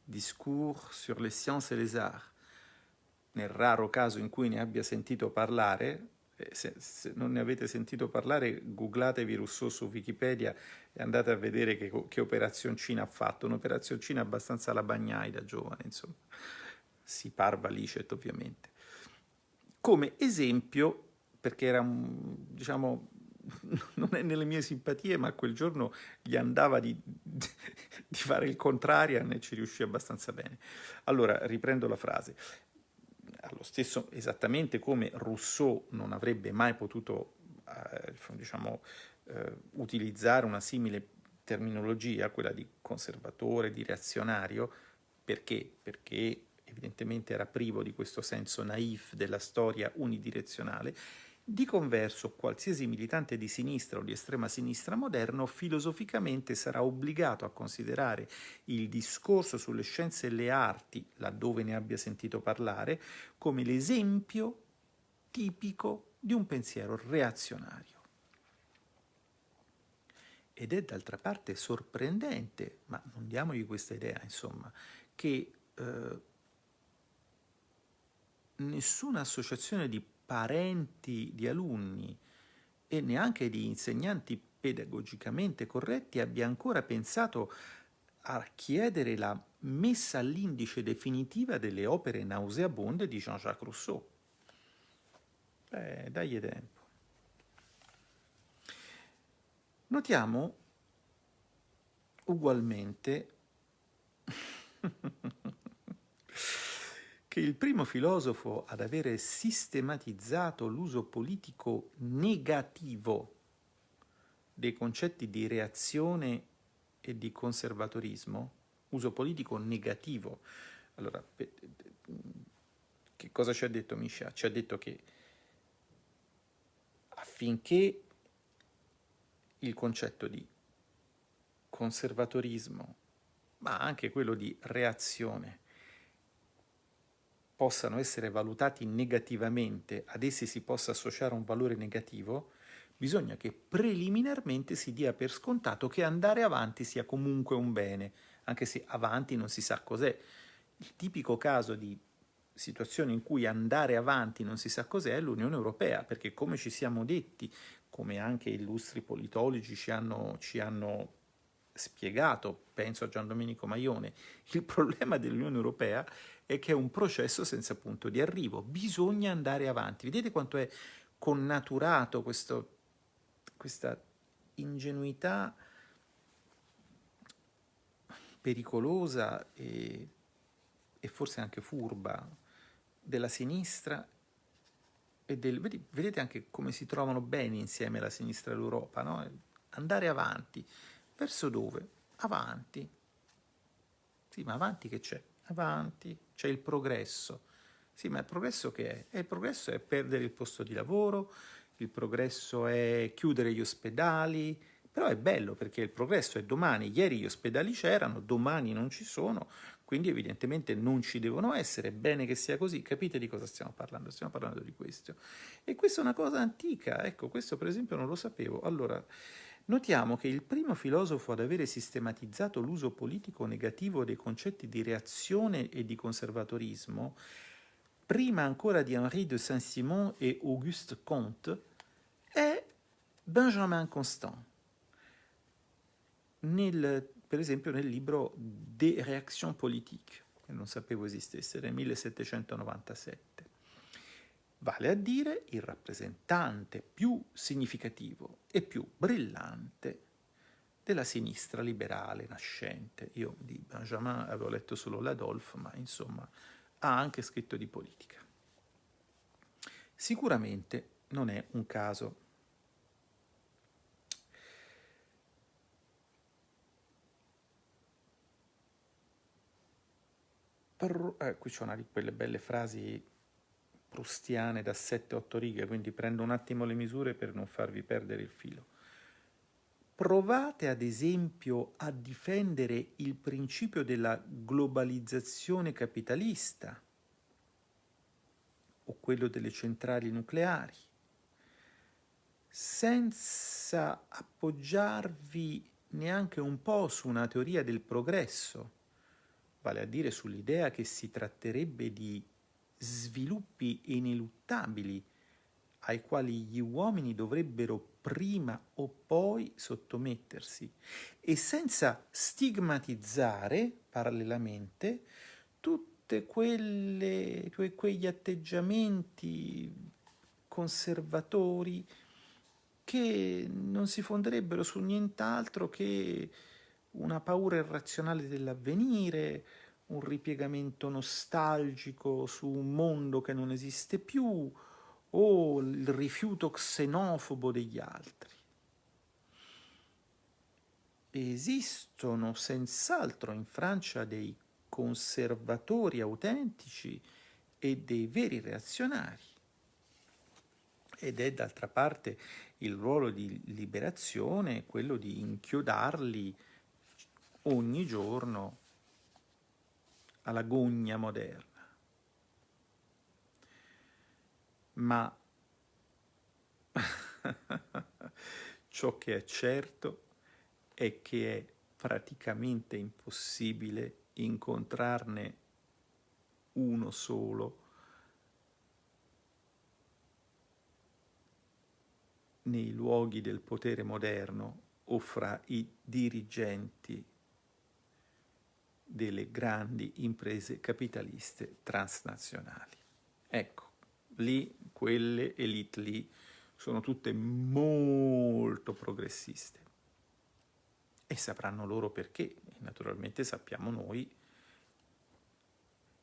discours sur les sciences et les arts, nel raro caso in cui ne abbia sentito parlare, se, se non ne avete sentito parlare, googlatevi Rousseau su Wikipedia e andate a vedere che, che operazioncina ha fatto, un'operazioncina abbastanza alla bagnai da giovane, insomma si parva licet ovviamente. Come esempio, perché era diciamo, non è nelle mie simpatie, ma quel giorno gli andava di, di fare il contrario e ci riuscì abbastanza bene. Allora, riprendo la frase. Allo stesso, esattamente come Rousseau non avrebbe mai potuto, eh, diciamo, eh, utilizzare una simile terminologia, quella di conservatore, di reazionario, perché? Perché evidentemente era privo di questo senso naif della storia unidirezionale, di converso, qualsiasi militante di sinistra o di estrema sinistra moderno filosoficamente sarà obbligato a considerare il discorso sulle scienze e le arti, laddove ne abbia sentito parlare, come l'esempio tipico di un pensiero reazionario. Ed è d'altra parte sorprendente, ma non diamogli questa idea, insomma, che eh, nessuna associazione di parenti di alunni e neanche di insegnanti pedagogicamente corretti abbia ancora pensato a chiedere la messa all'indice definitiva delle opere nauseabonde di Jean-Jacques Rousseau. Beh, dagli tempo. Notiamo ugualmente che il primo filosofo ad avere sistematizzato l'uso politico negativo dei concetti di reazione e di conservatorismo, uso politico negativo. Allora, che cosa ci ha detto Misha? Ci ha detto che affinché il concetto di conservatorismo, ma anche quello di reazione, possano essere valutati negativamente, ad essi si possa associare un valore negativo, bisogna che preliminarmente si dia per scontato che andare avanti sia comunque un bene, anche se avanti non si sa cos'è. Il tipico caso di situazione in cui andare avanti non si sa cos'è è l'Unione Europea, perché come ci siamo detti, come anche illustri politologi ci hanno, ci hanno spiegato, penso a Gian Domenico Maione, il problema dell'Unione Europea è che è un processo senza punto di arrivo, bisogna andare avanti. Vedete quanto è connaturato questo, questa ingenuità pericolosa e, e, forse anche furba della sinistra e del, vedete anche come si trovano bene insieme la sinistra e l'Europa, no? andare avanti. Verso dove? Avanti. Sì, ma avanti che c'è? Avanti c'è il progresso. Sì, ma il progresso che è? Eh, il progresso è perdere il posto di lavoro, il progresso è chiudere gli ospedali, però è bello perché il progresso è domani, ieri gli ospedali c'erano, domani non ci sono, quindi evidentemente non ci devono essere, bene che sia così, capite di cosa stiamo parlando? Stiamo parlando di questo. E questa è una cosa antica, ecco, questo per esempio non lo sapevo. Allora, Notiamo che il primo filosofo ad avere sistematizzato l'uso politico negativo dei concetti di reazione e di conservatorismo, prima ancora di Henri de Saint-Simon e Auguste Comte, è Benjamin Constant, nel, per esempio nel libro Des réactions politiques, che non sapevo esistesse, del 1797 vale a dire il rappresentante più significativo e più brillante della sinistra liberale nascente. Io di Benjamin avevo letto solo l'Adolphe, ma insomma ha anche scritto di politica. Sicuramente non è un caso. Per, eh, qui c'è una di quelle belle frasi prustiane da 7-8 righe, quindi prendo un attimo le misure per non farvi perdere il filo. Provate ad esempio a difendere il principio della globalizzazione capitalista o quello delle centrali nucleari, senza appoggiarvi neanche un po' su una teoria del progresso, vale a dire sull'idea che si tratterebbe di sviluppi ineluttabili ai quali gli uomini dovrebbero prima o poi sottomettersi. E senza stigmatizzare parallelamente tutti que, quegli atteggiamenti conservatori che non si fonderebbero su nient'altro che una paura irrazionale dell'avvenire, un ripiegamento nostalgico su un mondo che non esiste più o il rifiuto xenofobo degli altri. Esistono senz'altro in Francia dei conservatori autentici e dei veri reazionari. Ed è d'altra parte il ruolo di liberazione quello di inchiodarli ogni giorno alla gogna moderna. Ma ciò che è certo è che è praticamente impossibile incontrarne uno solo nei luoghi del potere moderno o fra i dirigenti delle grandi imprese capitaliste transnazionali. Ecco, lì quelle elite lì sono tutte molto progressiste e sapranno loro perché, naturalmente sappiamo noi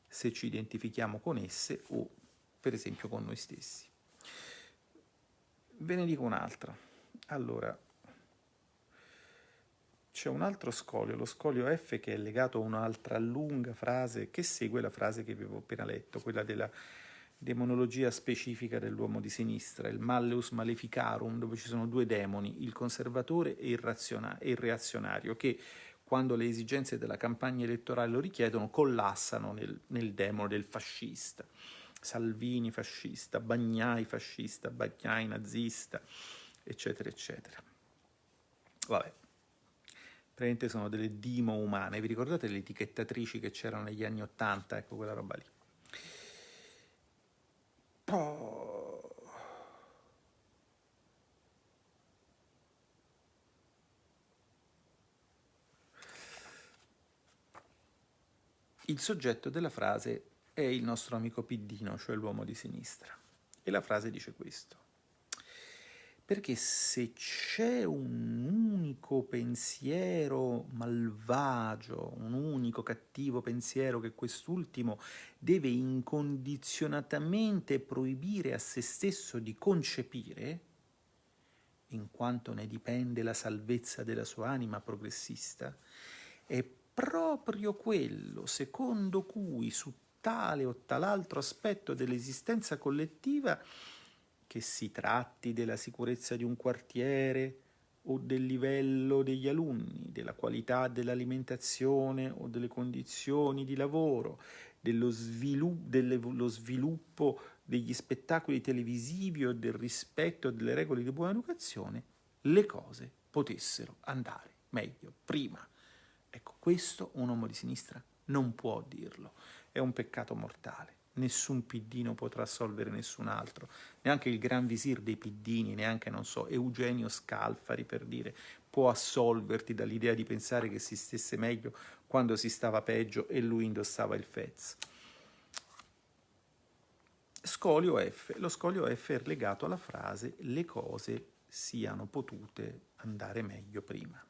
se ci identifichiamo con esse o per esempio con noi stessi. Ve ne dico un'altra. Allora, c'è un altro scolio, lo scolio F, che è legato a un'altra lunga frase che segue la frase che vi avevo appena letto, quella della demonologia specifica dell'uomo di sinistra, il malleus maleficarum, dove ci sono due demoni, il conservatore e il, e il reazionario, che quando le esigenze della campagna elettorale lo richiedono, collassano nel, nel demone del fascista. Salvini fascista, Bagnai fascista, Bagnai nazista, eccetera, eccetera. Vabbè, praticamente sono delle dimo umane. Vi ricordate le etichettatrici che c'erano negli anni Ottanta? Ecco quella roba lì. Oh. Il soggetto della frase è il nostro amico Piddino, cioè l'uomo di sinistra. E la frase dice questo perché se c'è un unico pensiero malvagio, un unico cattivo pensiero che quest'ultimo deve incondizionatamente proibire a se stesso di concepire, in quanto ne dipende la salvezza della sua anima progressista, è proprio quello secondo cui su tale o tal'altro aspetto dell'esistenza collettiva che si tratti della sicurezza di un quartiere o del livello degli alunni, della qualità dell'alimentazione o delle condizioni di lavoro, dello sviluppo, dello sviluppo degli spettacoli televisivi o del rispetto delle regole di buona educazione, le cose potessero andare meglio prima. Ecco, questo un uomo di sinistra non può dirlo, è un peccato mortale nessun piddino potrà assolvere nessun altro, neanche il gran visir dei piddini, neanche, non so, Eugenio Scalfari per dire, può assolverti dall'idea di pensare che si stesse meglio quando si stava peggio e lui indossava il fez. Scolio F. Lo scolio F è legato alla frase le cose siano potute andare meglio prima.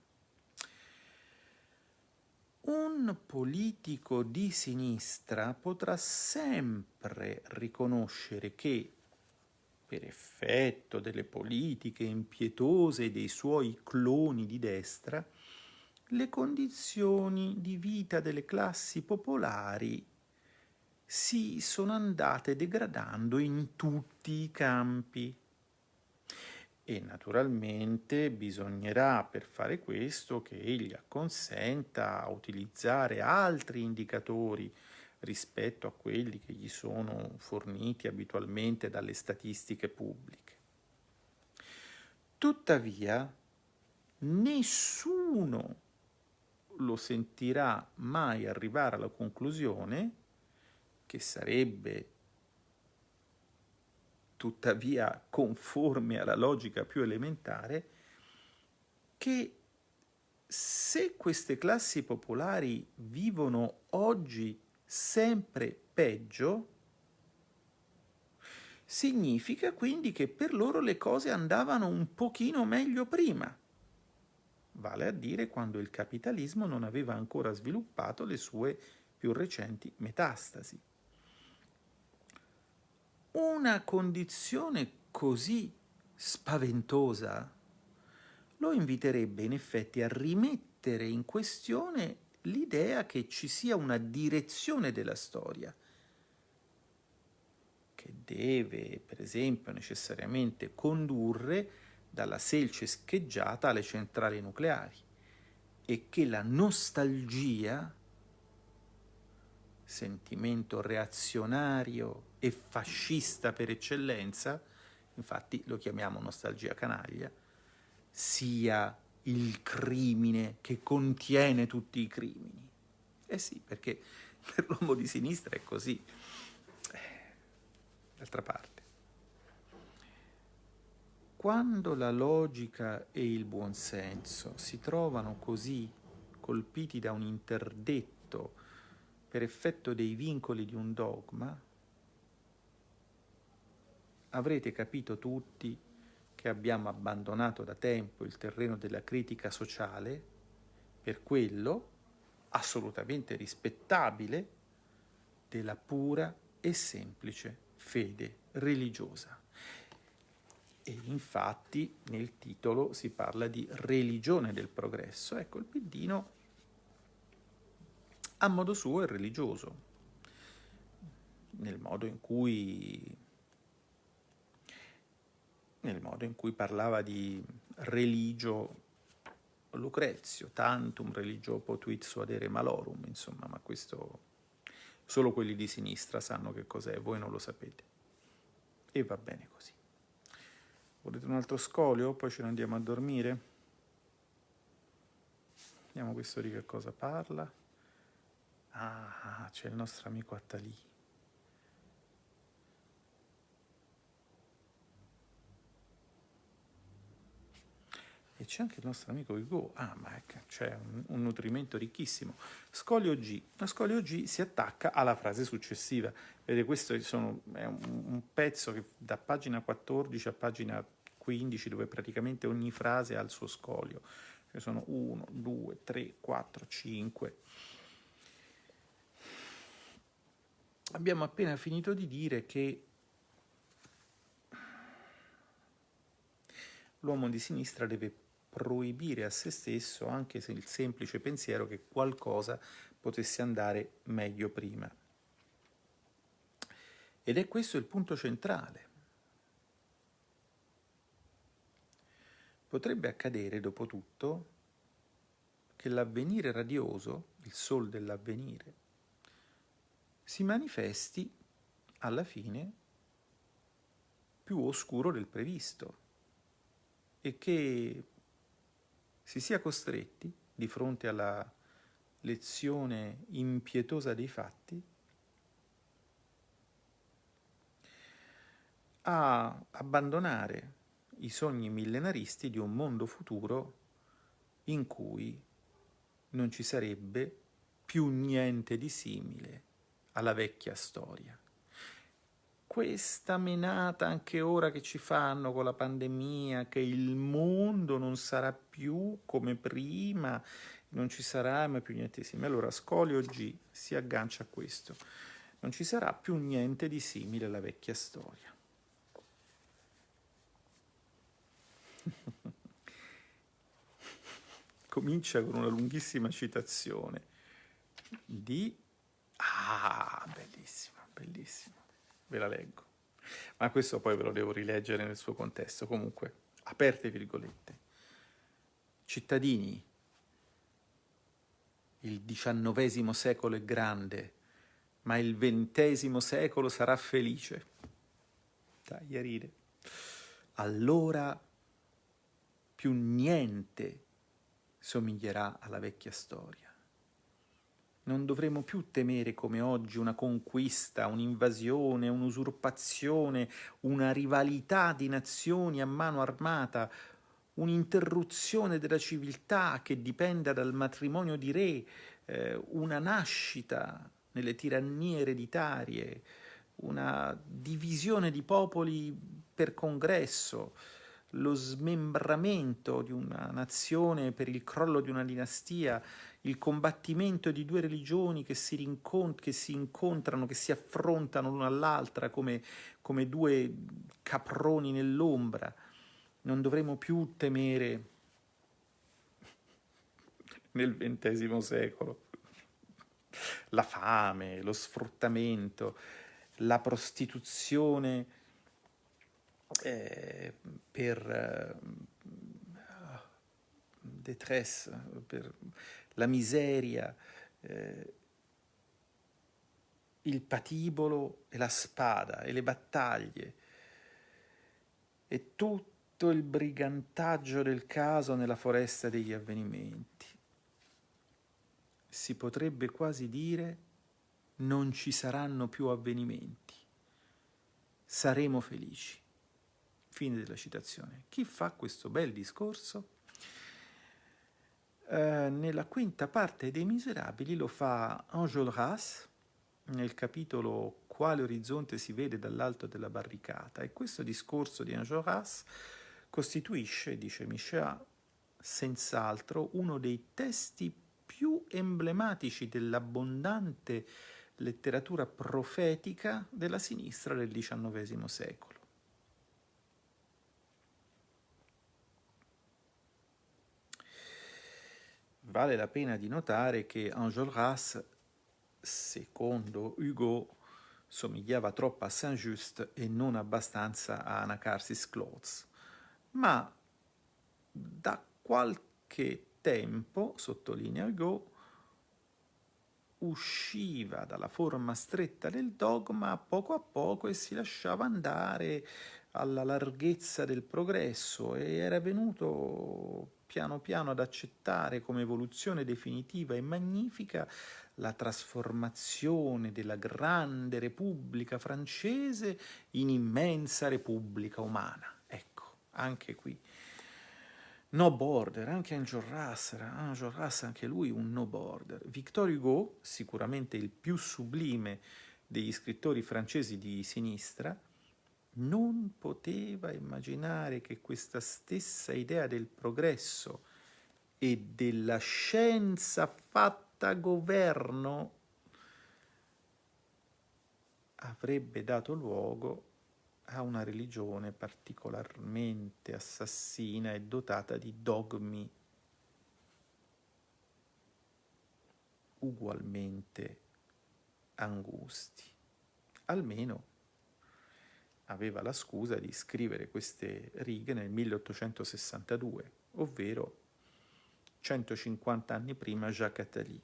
Un politico di sinistra potrà sempre riconoscere che, per effetto delle politiche impietose dei suoi cloni di destra, le condizioni di vita delle classi popolari si sono andate degradando in tutti i campi e naturalmente bisognerà per fare questo che egli acconsenta a utilizzare altri indicatori rispetto a quelli che gli sono forniti abitualmente dalle statistiche pubbliche. Tuttavia, nessuno lo sentirà mai arrivare alla conclusione che sarebbe tuttavia conforme alla logica più elementare, che se queste classi popolari vivono oggi sempre peggio, significa quindi che per loro le cose andavano un pochino meglio prima, vale a dire quando il capitalismo non aveva ancora sviluppato le sue più recenti metastasi. Una condizione così spaventosa lo inviterebbe in effetti a rimettere in questione l'idea che ci sia una direzione della storia, che deve, per esempio, necessariamente condurre dalla selce scheggiata alle centrali nucleari e che la nostalgia, sentimento reazionario e fascista per eccellenza, infatti lo chiamiamo nostalgia canaglia, sia il crimine che contiene tutti i crimini. Eh sì, perché per l'uomo di sinistra è così. D'altra parte. Quando la logica e il buonsenso si trovano così colpiti da un interdetto per effetto dei vincoli di un dogma, avrete capito tutti che abbiamo abbandonato da tempo il terreno della critica sociale per quello assolutamente rispettabile della pura e semplice fede religiosa. E infatti nel titolo si parla di religione del progresso. Ecco, il Piddino a modo suo è religioso, nel modo in cui nel modo in cui parlava di religio Lucrezio, tantum religio potuit suadere malorum, insomma, ma questo solo quelli di sinistra sanno che cos'è, voi non lo sapete. E va bene così. Volete un altro scolio? Poi ce ne andiamo a dormire? Vediamo questo di che cosa parla. Ah, c'è il nostro amico Attalì. E c'è anche il nostro amico Hugo. Ah, ma ecco, c'è un, un, nutrimento ricchissimo. Scolio G. La scolio G si attacca alla frase successiva. Vedete, questo sono, è un, un, pezzo che da pagina 14 a pagina 15, dove praticamente ogni frase ha il suo scolio. Ce sono 1, 2, 3, 4, 5. Abbiamo appena finito di dire che l'uomo di sinistra deve proibire a se stesso anche se il semplice pensiero che qualcosa potesse andare meglio prima. Ed è questo il punto centrale. Potrebbe accadere, dopo tutto, che l'avvenire radioso, il sol dell'avvenire, si manifesti alla fine più oscuro del previsto e che si sia costretti, di fronte alla lezione impietosa dei fatti, a abbandonare i sogni millenaristi di un mondo futuro in cui non ci sarebbe più niente di simile alla vecchia storia questa menata anche ora che ci fanno con la pandemia, che il mondo non sarà più come prima, non ci sarà mai più niente di simile. Allora Scolio G si aggancia a questo. Non ci sarà più niente di simile alla vecchia storia. Comincia con una lunghissima citazione di... Ah, bellissima, bellissima ve la leggo. Ma questo poi ve lo devo rileggere nel suo contesto. Comunque, aperte virgolette. Cittadini, il XIX secolo è grande, ma il XX secolo sarà felice. Dai a ride. Allora più niente somiglierà alla vecchia storia non dovremo più temere come oggi una conquista, un'invasione, un'usurpazione, una rivalità di nazioni a mano armata, un'interruzione della civiltà che dipenda dal matrimonio di re, eh, una nascita nelle tirannie ereditarie, una divisione di popoli per congresso, lo smembramento di una nazione per il crollo di una dinastia, il combattimento di due religioni che si, rincont- che si incontrano, che si affrontano l'una all'altra come, come due caproni nell'ombra. Non dovremo più temere nel XX secolo la fame, lo sfruttamento, la prostituzione eh, per eh, détresse, per la miseria, eh, il patibolo e la spada e le battaglie e tutto il brigantaggio del caso nella foresta degli avvenimenti. Si potrebbe quasi dire non ci saranno più avvenimenti, saremo felici. Fine della citazione. Chi fa questo bel discorso? Eh, nella quinta parte dei Miserabili lo fa Enjolras nel capitolo Quale orizzonte si vede dall'alto della barricata e questo discorso di Enjolras costituisce, dice Michel, senz'altro uno dei testi più emblematici dell'abbondante letteratura profetica della sinistra del XIX secolo. Vale la pena di notare che Enjolras, secondo Hugo, somigliava troppo a Saint-Just e non abbastanza a Anacarsis Clothes, ma da qualche tempo, sottolinea Hugo, usciva dalla forma stretta del dogma poco a poco e si lasciava andare alla larghezza del progresso e era venuto piano piano ad accettare come evoluzione definitiva e magnifica la trasformazione della grande Repubblica francese in immensa Repubblica umana. Ecco, anche qui No border, anche Enjolras, Enjolras anche lui un no border. Victor Hugo, sicuramente il più sublime degli scrittori francesi di sinistra, non poteva immaginare che questa stessa idea del progresso e della scienza fatta governo avrebbe dato luogo ha una religione particolarmente assassina e dotata di dogmi ugualmente angusti. Almeno aveva la scusa di scrivere queste righe nel 1862, ovvero 150 anni prima Jacques Attali.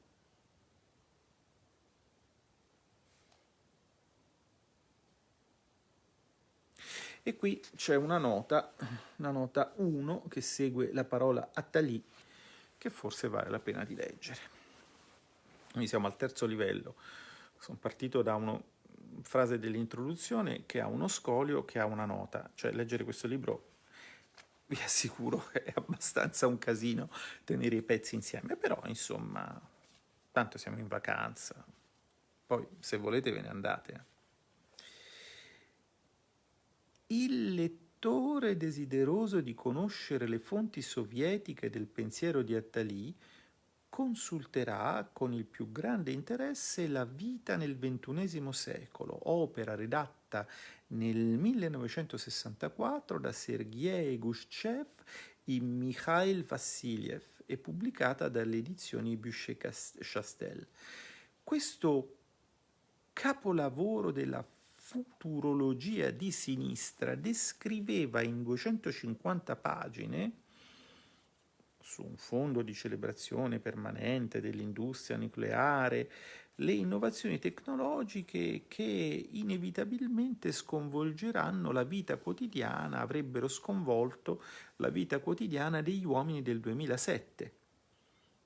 E qui c'è una nota, una nota 1 che segue la parola Attali, che forse vale la pena di leggere. Quindi siamo al terzo livello. Sono partito da una frase dell'introduzione che ha uno scolio, che ha una nota. Cioè leggere questo libro vi assicuro è abbastanza un casino tenere i pezzi insieme, però insomma, tanto siamo in vacanza, poi se volete ve ne andate. Il lettore desideroso di conoscere le fonti sovietiche del pensiero di Attali consulterà con il più grande interesse La vita nel XXI secolo, opera redatta nel 1964 da Sergei Gushchev e Mikhail Vassiliev e pubblicata dalle edizioni Buchet-Chastel. Questo capolavoro della futurologia di sinistra descriveva in 250 pagine su un fondo di celebrazione permanente dell'industria nucleare, le innovazioni tecnologiche che inevitabilmente sconvolgeranno la vita quotidiana, avrebbero sconvolto la vita quotidiana degli uomini del 2007,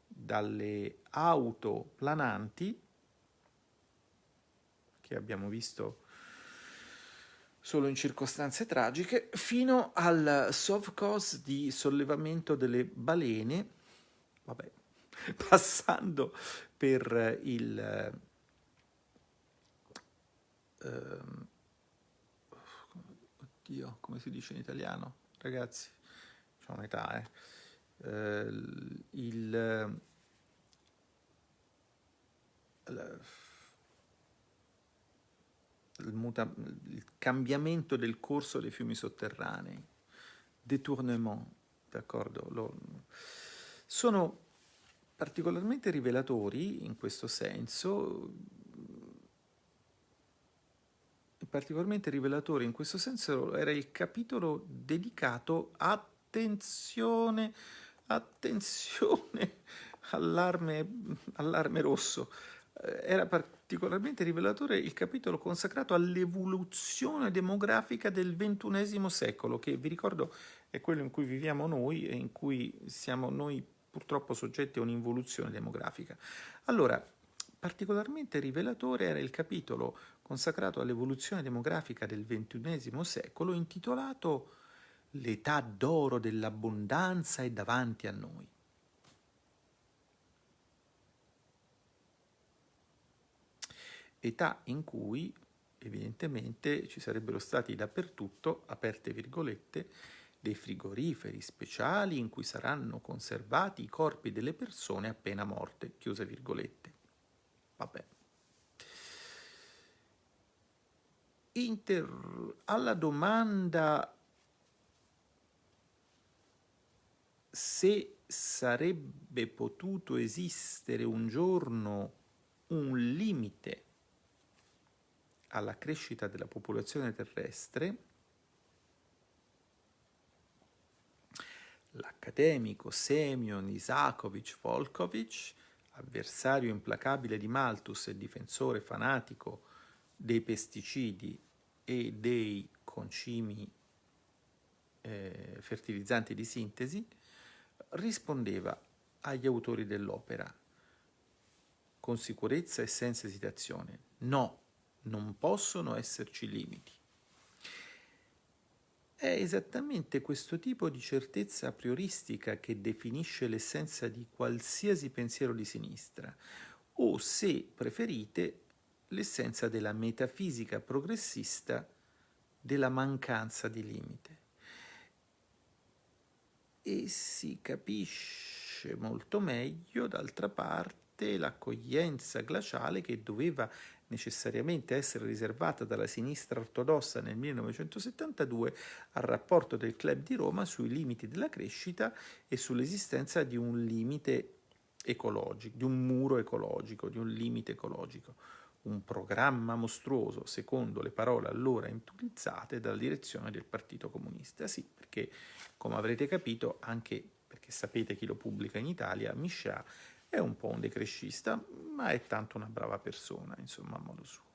dalle auto plananti che abbiamo visto solo in circostanze tragiche, fino al Sovkos di sollevamento delle balene, vabbè, passando per il, ehm, oddio, come si dice in italiano? Ragazzi, ho un'età, eh. eh il, il, il, il cambiamento del corso dei fiumi sotterranei, détournement, d'accordo? Sono particolarmente rivelatori in questo senso, particolarmente rivelatore in questo senso era il capitolo dedicato attenzione, attenzione, allarme, allarme rosso. Eh, era particolarmente rivelatore il capitolo consacrato all'evoluzione demografica del ventunesimo secolo, che vi ricordo è quello in cui viviamo noi e in cui siamo noi purtroppo soggetti a un'involuzione demografica. Allora, particolarmente rivelatore era il capitolo consacrato all'evoluzione demografica del ventunesimo secolo intitolato L'età d'oro dell'abbondanza è davanti a noi. Età in cui evidentemente ci sarebbero stati dappertutto, aperte virgolette, dei frigoriferi speciali in cui saranno conservati i corpi delle persone appena morte, chiuse virgolette. Vabbè. Inter... alla domanda se sarebbe potuto esistere un giorno un limite alla crescita della popolazione terrestre, l'accademico Semyon Isakovic Volkovic, avversario implacabile di Malthus e difensore fanatico dei pesticidi e dei concimi eh, fertilizzanti di sintesi, rispondeva agli autori dell'opera con sicurezza e senza esitazione, no, non possono esserci limiti. È esattamente questo tipo di certezza prioristica che definisce l'essenza di qualsiasi pensiero di sinistra, o se preferite, l'essenza della metafisica progressista della mancanza di limite. E si capisce molto meglio, d'altra parte, l'accoglienza glaciale che doveva necessariamente essere riservata dalla sinistra ortodossa nel 1972 al rapporto del Club di Roma sui limiti della crescita e sull'esistenza di un limite ecologico, di un muro ecologico, di un limite ecologico, un programma mostruoso, secondo le parole allora utilizzate dalla direzione del Partito Comunista. Sì, perché come avrete capito, anche perché sapete chi lo pubblica in Italia, Michel è un po' un decrescista, ma è tanto una brava persona, insomma, a modo suo.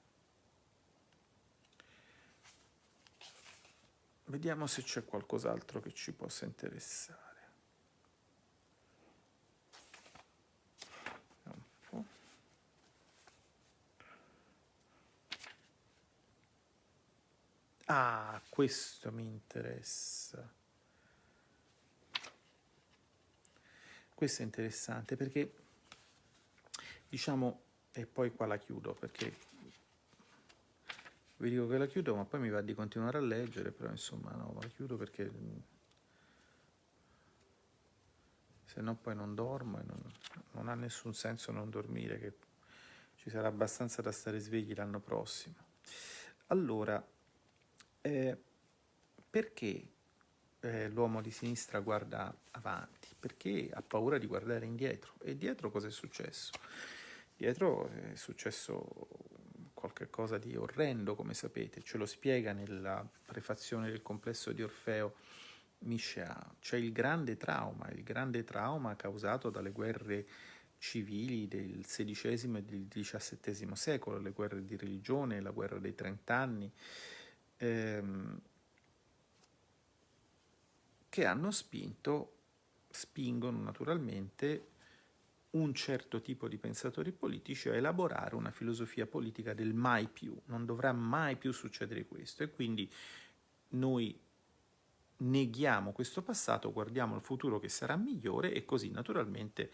Vediamo se c'è qualcos'altro che ci possa interessare. Ah, questo mi interessa. Questo è interessante perché diciamo, e poi qua la chiudo perché vi dico che la chiudo ma poi mi va di continuare a leggere, però insomma no, la chiudo perché se no poi non dormo e non, non ha nessun senso non dormire, che ci sarà abbastanza da stare svegli l'anno prossimo. Allora, eh, perché eh, l'uomo di sinistra guarda avanti? Perché ha paura di guardare indietro. E dietro cosa è successo? Dietro è successo qualcosa di orrendo, come sapete, ce lo spiega nella prefazione del complesso di Orfeo Miscea. C'è il grande trauma, il grande trauma causato dalle guerre civili del XVI e del XVII secolo, le guerre di religione, la guerra dei trent'anni, ehm, che hanno spinto, spingono naturalmente un certo tipo di pensatori politici a elaborare una filosofia politica del mai più, non dovrà mai più succedere questo. E quindi noi neghiamo questo passato, guardiamo al futuro che sarà migliore e così naturalmente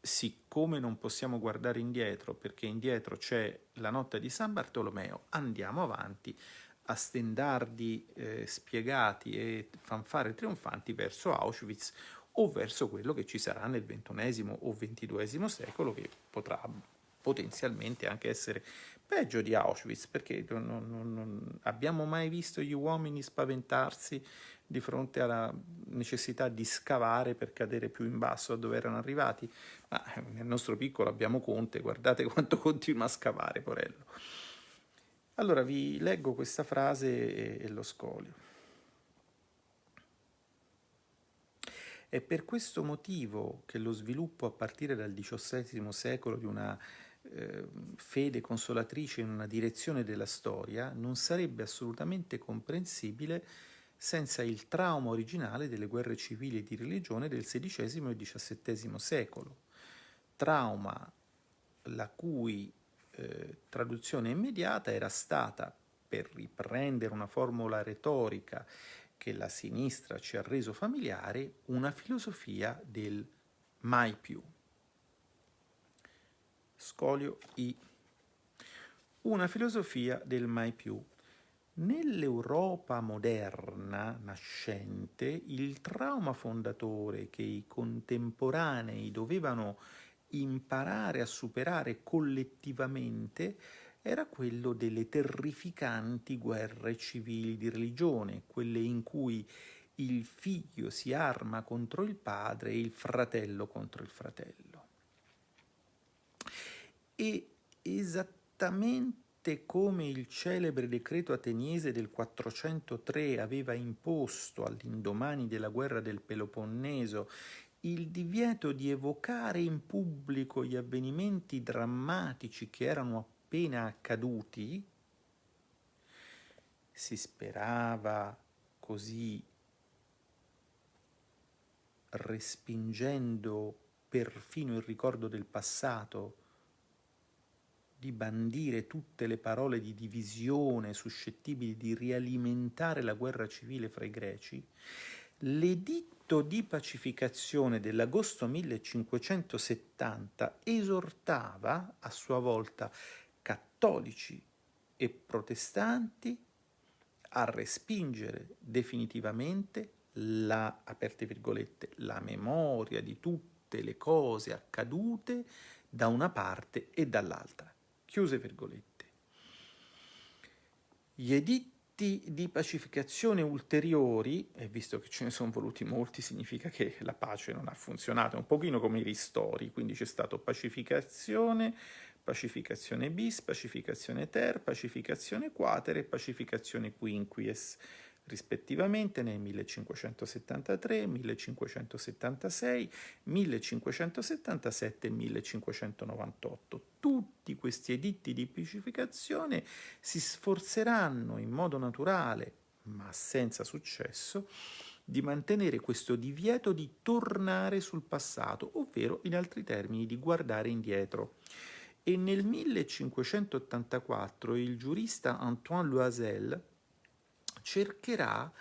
siccome non possiamo guardare indietro perché indietro c'è la notte di San Bartolomeo, andiamo avanti a stendardi eh, spiegati e fanfare trionfanti verso Auschwitz o verso quello che ci sarà nel XXI o XXII secolo che potrà potenzialmente anche essere peggio di Auschwitz perché non, non, non abbiamo mai visto gli uomini spaventarsi di fronte alla necessità di scavare per cadere più in basso da dove erano arrivati. Ma nel nostro piccolo abbiamo Conte, guardate quanto continua a scavare, porello. Allora vi leggo questa frase e, e lo scolio. È per questo motivo che lo sviluppo a partire dal XVII secolo di una eh, fede consolatrice in una direzione della storia non sarebbe assolutamente comprensibile senza il trauma originale delle guerre civili e di religione del XVI e XVII secolo, trauma la cui eh, traduzione immediata era stata, per riprendere una formula retorica che la sinistra ci ha reso familiare, una filosofia del mai più. Scolio I. Una filosofia del mai più Nell'Europa moderna nascente, il trauma fondatore che i contemporanei dovevano imparare a superare collettivamente era quello delle terrificanti guerre civili di religione, quelle in cui il figlio si arma contro il padre e il fratello contro il fratello. E esattamente come il celebre decreto ateniese del 403 aveva imposto all'indomani della guerra del Peloponneso il divieto di evocare in pubblico gli avvenimenti drammatici che erano appena accaduti, si sperava così respingendo perfino il ricordo del passato di bandire tutte le parole di divisione suscettibili di rialimentare la guerra civile fra i greci, l'editto di pacificazione dell'agosto 1570 esortava a sua volta cattolici e protestanti a respingere definitivamente la, aperte virgolette, la memoria di tutte le cose accadute da una parte e dall'altra. Chiuse virgolette. Gli editti di pacificazione ulteriori, e visto che ce ne sono voluti molti, significa che la pace non ha funzionato, è un pochino come i ristori, quindi c'è stato pacificazione, pacificazione bis, pacificazione ter, pacificazione quater e pacificazione quinquies rispettivamente nel 1573, 1576, 1577 e 1598. Tutti questi editti di pacificazione si sforzeranno in modo naturale, ma senza successo, di mantenere questo divieto di tornare sul passato, ovvero in altri termini di guardare indietro. E nel 1584 il giurista Antoine Loisel cercherà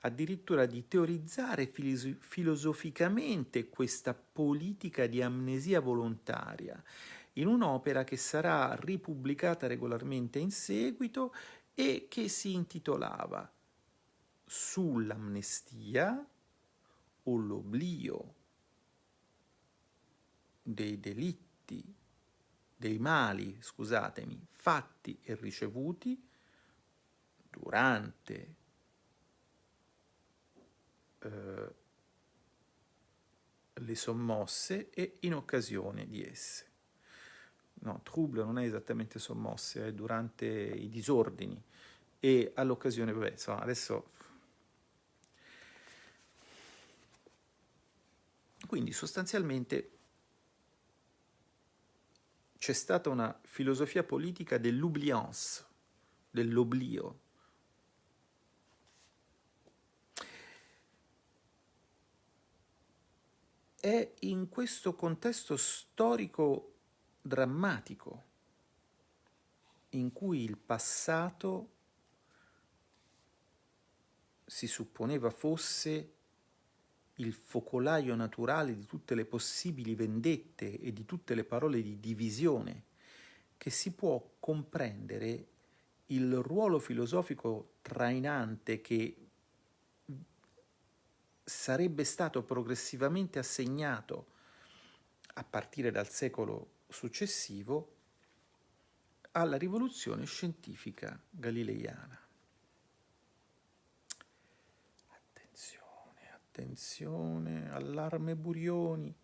addirittura di teorizzare filos filosoficamente questa politica di amnesia volontaria in un'opera che sarà ripubblicata regolarmente in seguito e che si intitolava Sull'amnestia o l'oblio dei delitti, dei mali, scusatemi, fatti e ricevuti durante eh, le sommosse e in occasione di esse. No, trouble non è esattamente sommosse, è durante i disordini e all'occasione, vabbè, insomma, adesso... Quindi sostanzialmente c'è stata una filosofia politica dell'oubliance, dell'oblio, è in questo contesto storico drammatico in cui il passato si supponeva fosse il focolaio naturale di tutte le possibili vendette e di tutte le parole di divisione, che si può comprendere il ruolo filosofico trainante che sarebbe stato progressivamente assegnato a partire dal secolo successivo alla rivoluzione scientifica galileiana. Attenzione, allarme Burioni.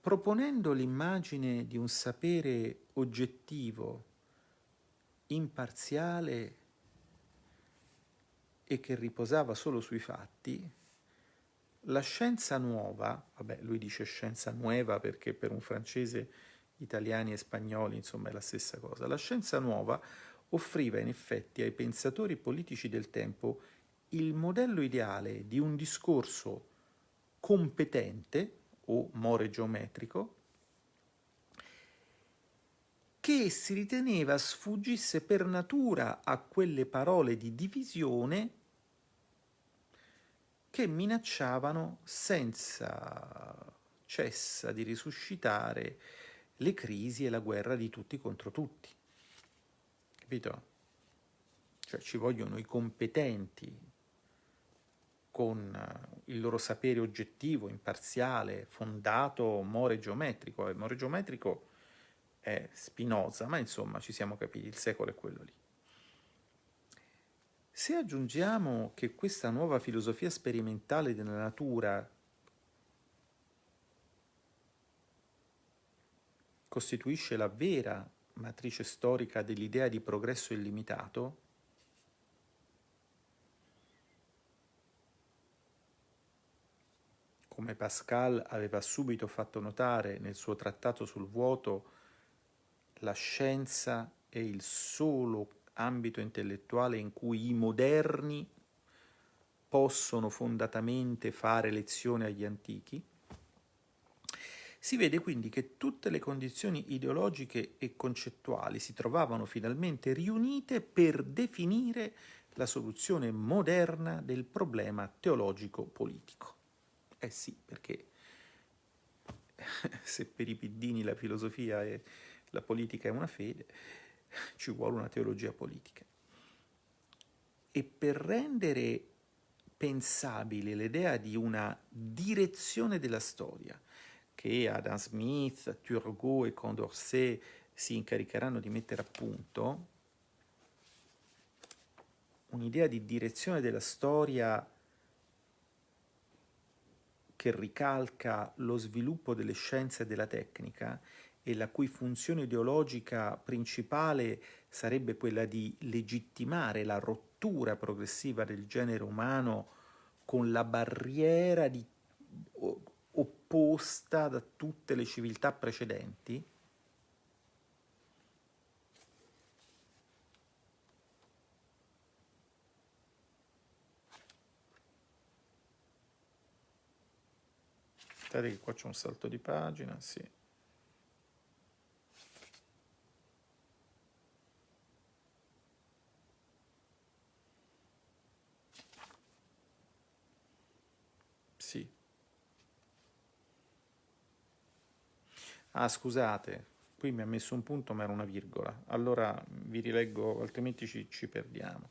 Proponendo l'immagine di un sapere oggettivo, imparziale e che riposava solo sui fatti, la scienza nuova, vabbè lui dice scienza nuova perché per un francese italiani e spagnoli insomma è la stessa cosa, la scienza nuova offriva in effetti ai pensatori politici del tempo il modello ideale di un discorso competente o more geometrico che si riteneva sfuggisse per natura a quelle parole di divisione che minacciavano senza cessa di risuscitare le crisi e la guerra di tutti contro tutti. Capito? Cioè ci vogliono i competenti con eh, il loro sapere oggettivo, imparziale, fondato, more geometrico. Il more geometrico è Spinoza, ma insomma ci siamo capiti, il secolo è quello lì. Se aggiungiamo che questa nuova filosofia sperimentale della natura costituisce la vera matrice storica dell'idea di progresso illimitato, come Pascal aveva subito fatto notare nel suo trattato sul vuoto, la scienza è il solo ambito intellettuale in cui i moderni possono fondatamente fare lezione agli antichi, si vede quindi che tutte le condizioni ideologiche e concettuali si trovavano finalmente riunite per definire la soluzione moderna del problema teologico-politico. Eh sì, perché se per i piddini la filosofia e la politica è una fede, ci vuole una teologia politica. E per rendere pensabile l'idea di una direzione della storia che Adam Smith, Turgot e Condorcet si incaricheranno di mettere a punto, un'idea di direzione della storia che ricalca lo sviluppo delle scienze e della tecnica e la cui funzione ideologica principale sarebbe quella di legittimare la rottura progressiva del genere umano con la barriera di, opposta da tutte le civiltà precedenti, Aspettate che qua c'è un salto di pagina, sì. Ah, scusate, qui mi ha messo un punto ma era una virgola. Allora vi rileggo, altrimenti ci, ci perdiamo.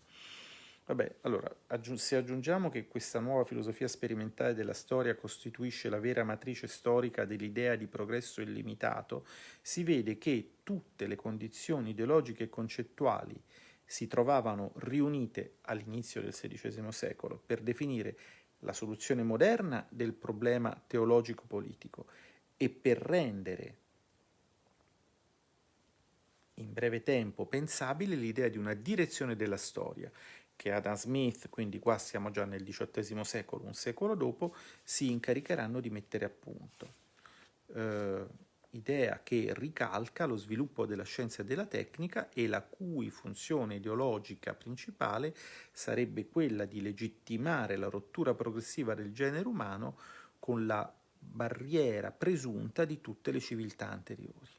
Vabbè, allora, aggiung se aggiungiamo che questa nuova filosofia sperimentale della storia costituisce la vera matrice storica dell'idea di progresso illimitato, si vede che tutte le condizioni ideologiche e concettuali si trovavano riunite all'inizio del XVI secolo per definire la soluzione moderna del problema teologico-politico e per rendere in breve tempo pensabile l'idea di una direzione della storia che Adam Smith, quindi qua siamo già nel XVIII secolo, un secolo dopo, si incaricheranno di mettere a punto. Eh, idea che ricalca lo sviluppo della scienza e della tecnica e la cui funzione ideologica principale sarebbe quella di legittimare la rottura progressiva del genere umano con la barriera presunta di tutte le civiltà anteriori.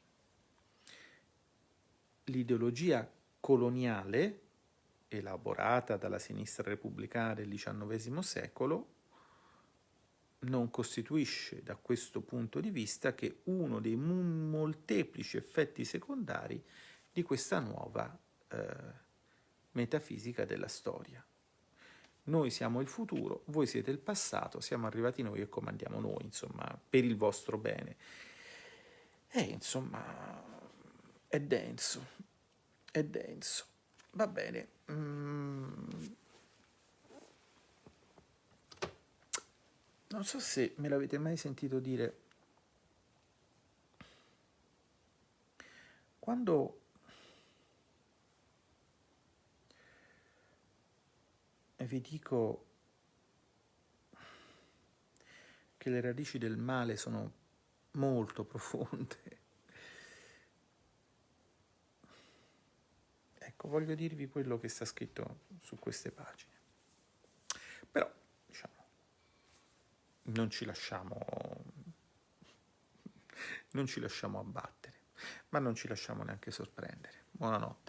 L'ideologia coloniale, elaborata dalla sinistra repubblicana del XIX secolo, non costituisce da questo punto di vista che uno dei molteplici effetti secondari di questa nuova eh, metafisica della storia. Noi siamo il futuro, voi siete il passato, siamo arrivati noi e comandiamo noi, insomma, per il vostro bene. E insomma, è denso, è denso. Va bene. Mm. Non so se me l'avete mai sentito dire. Quando vi dico che le radici del male sono molto profonde. Ecco, voglio dirvi quello che sta scritto su queste pagine. Però, diciamo, non ci lasciamo non ci lasciamo abbattere, ma non ci lasciamo neanche sorprendere. Buonanotte.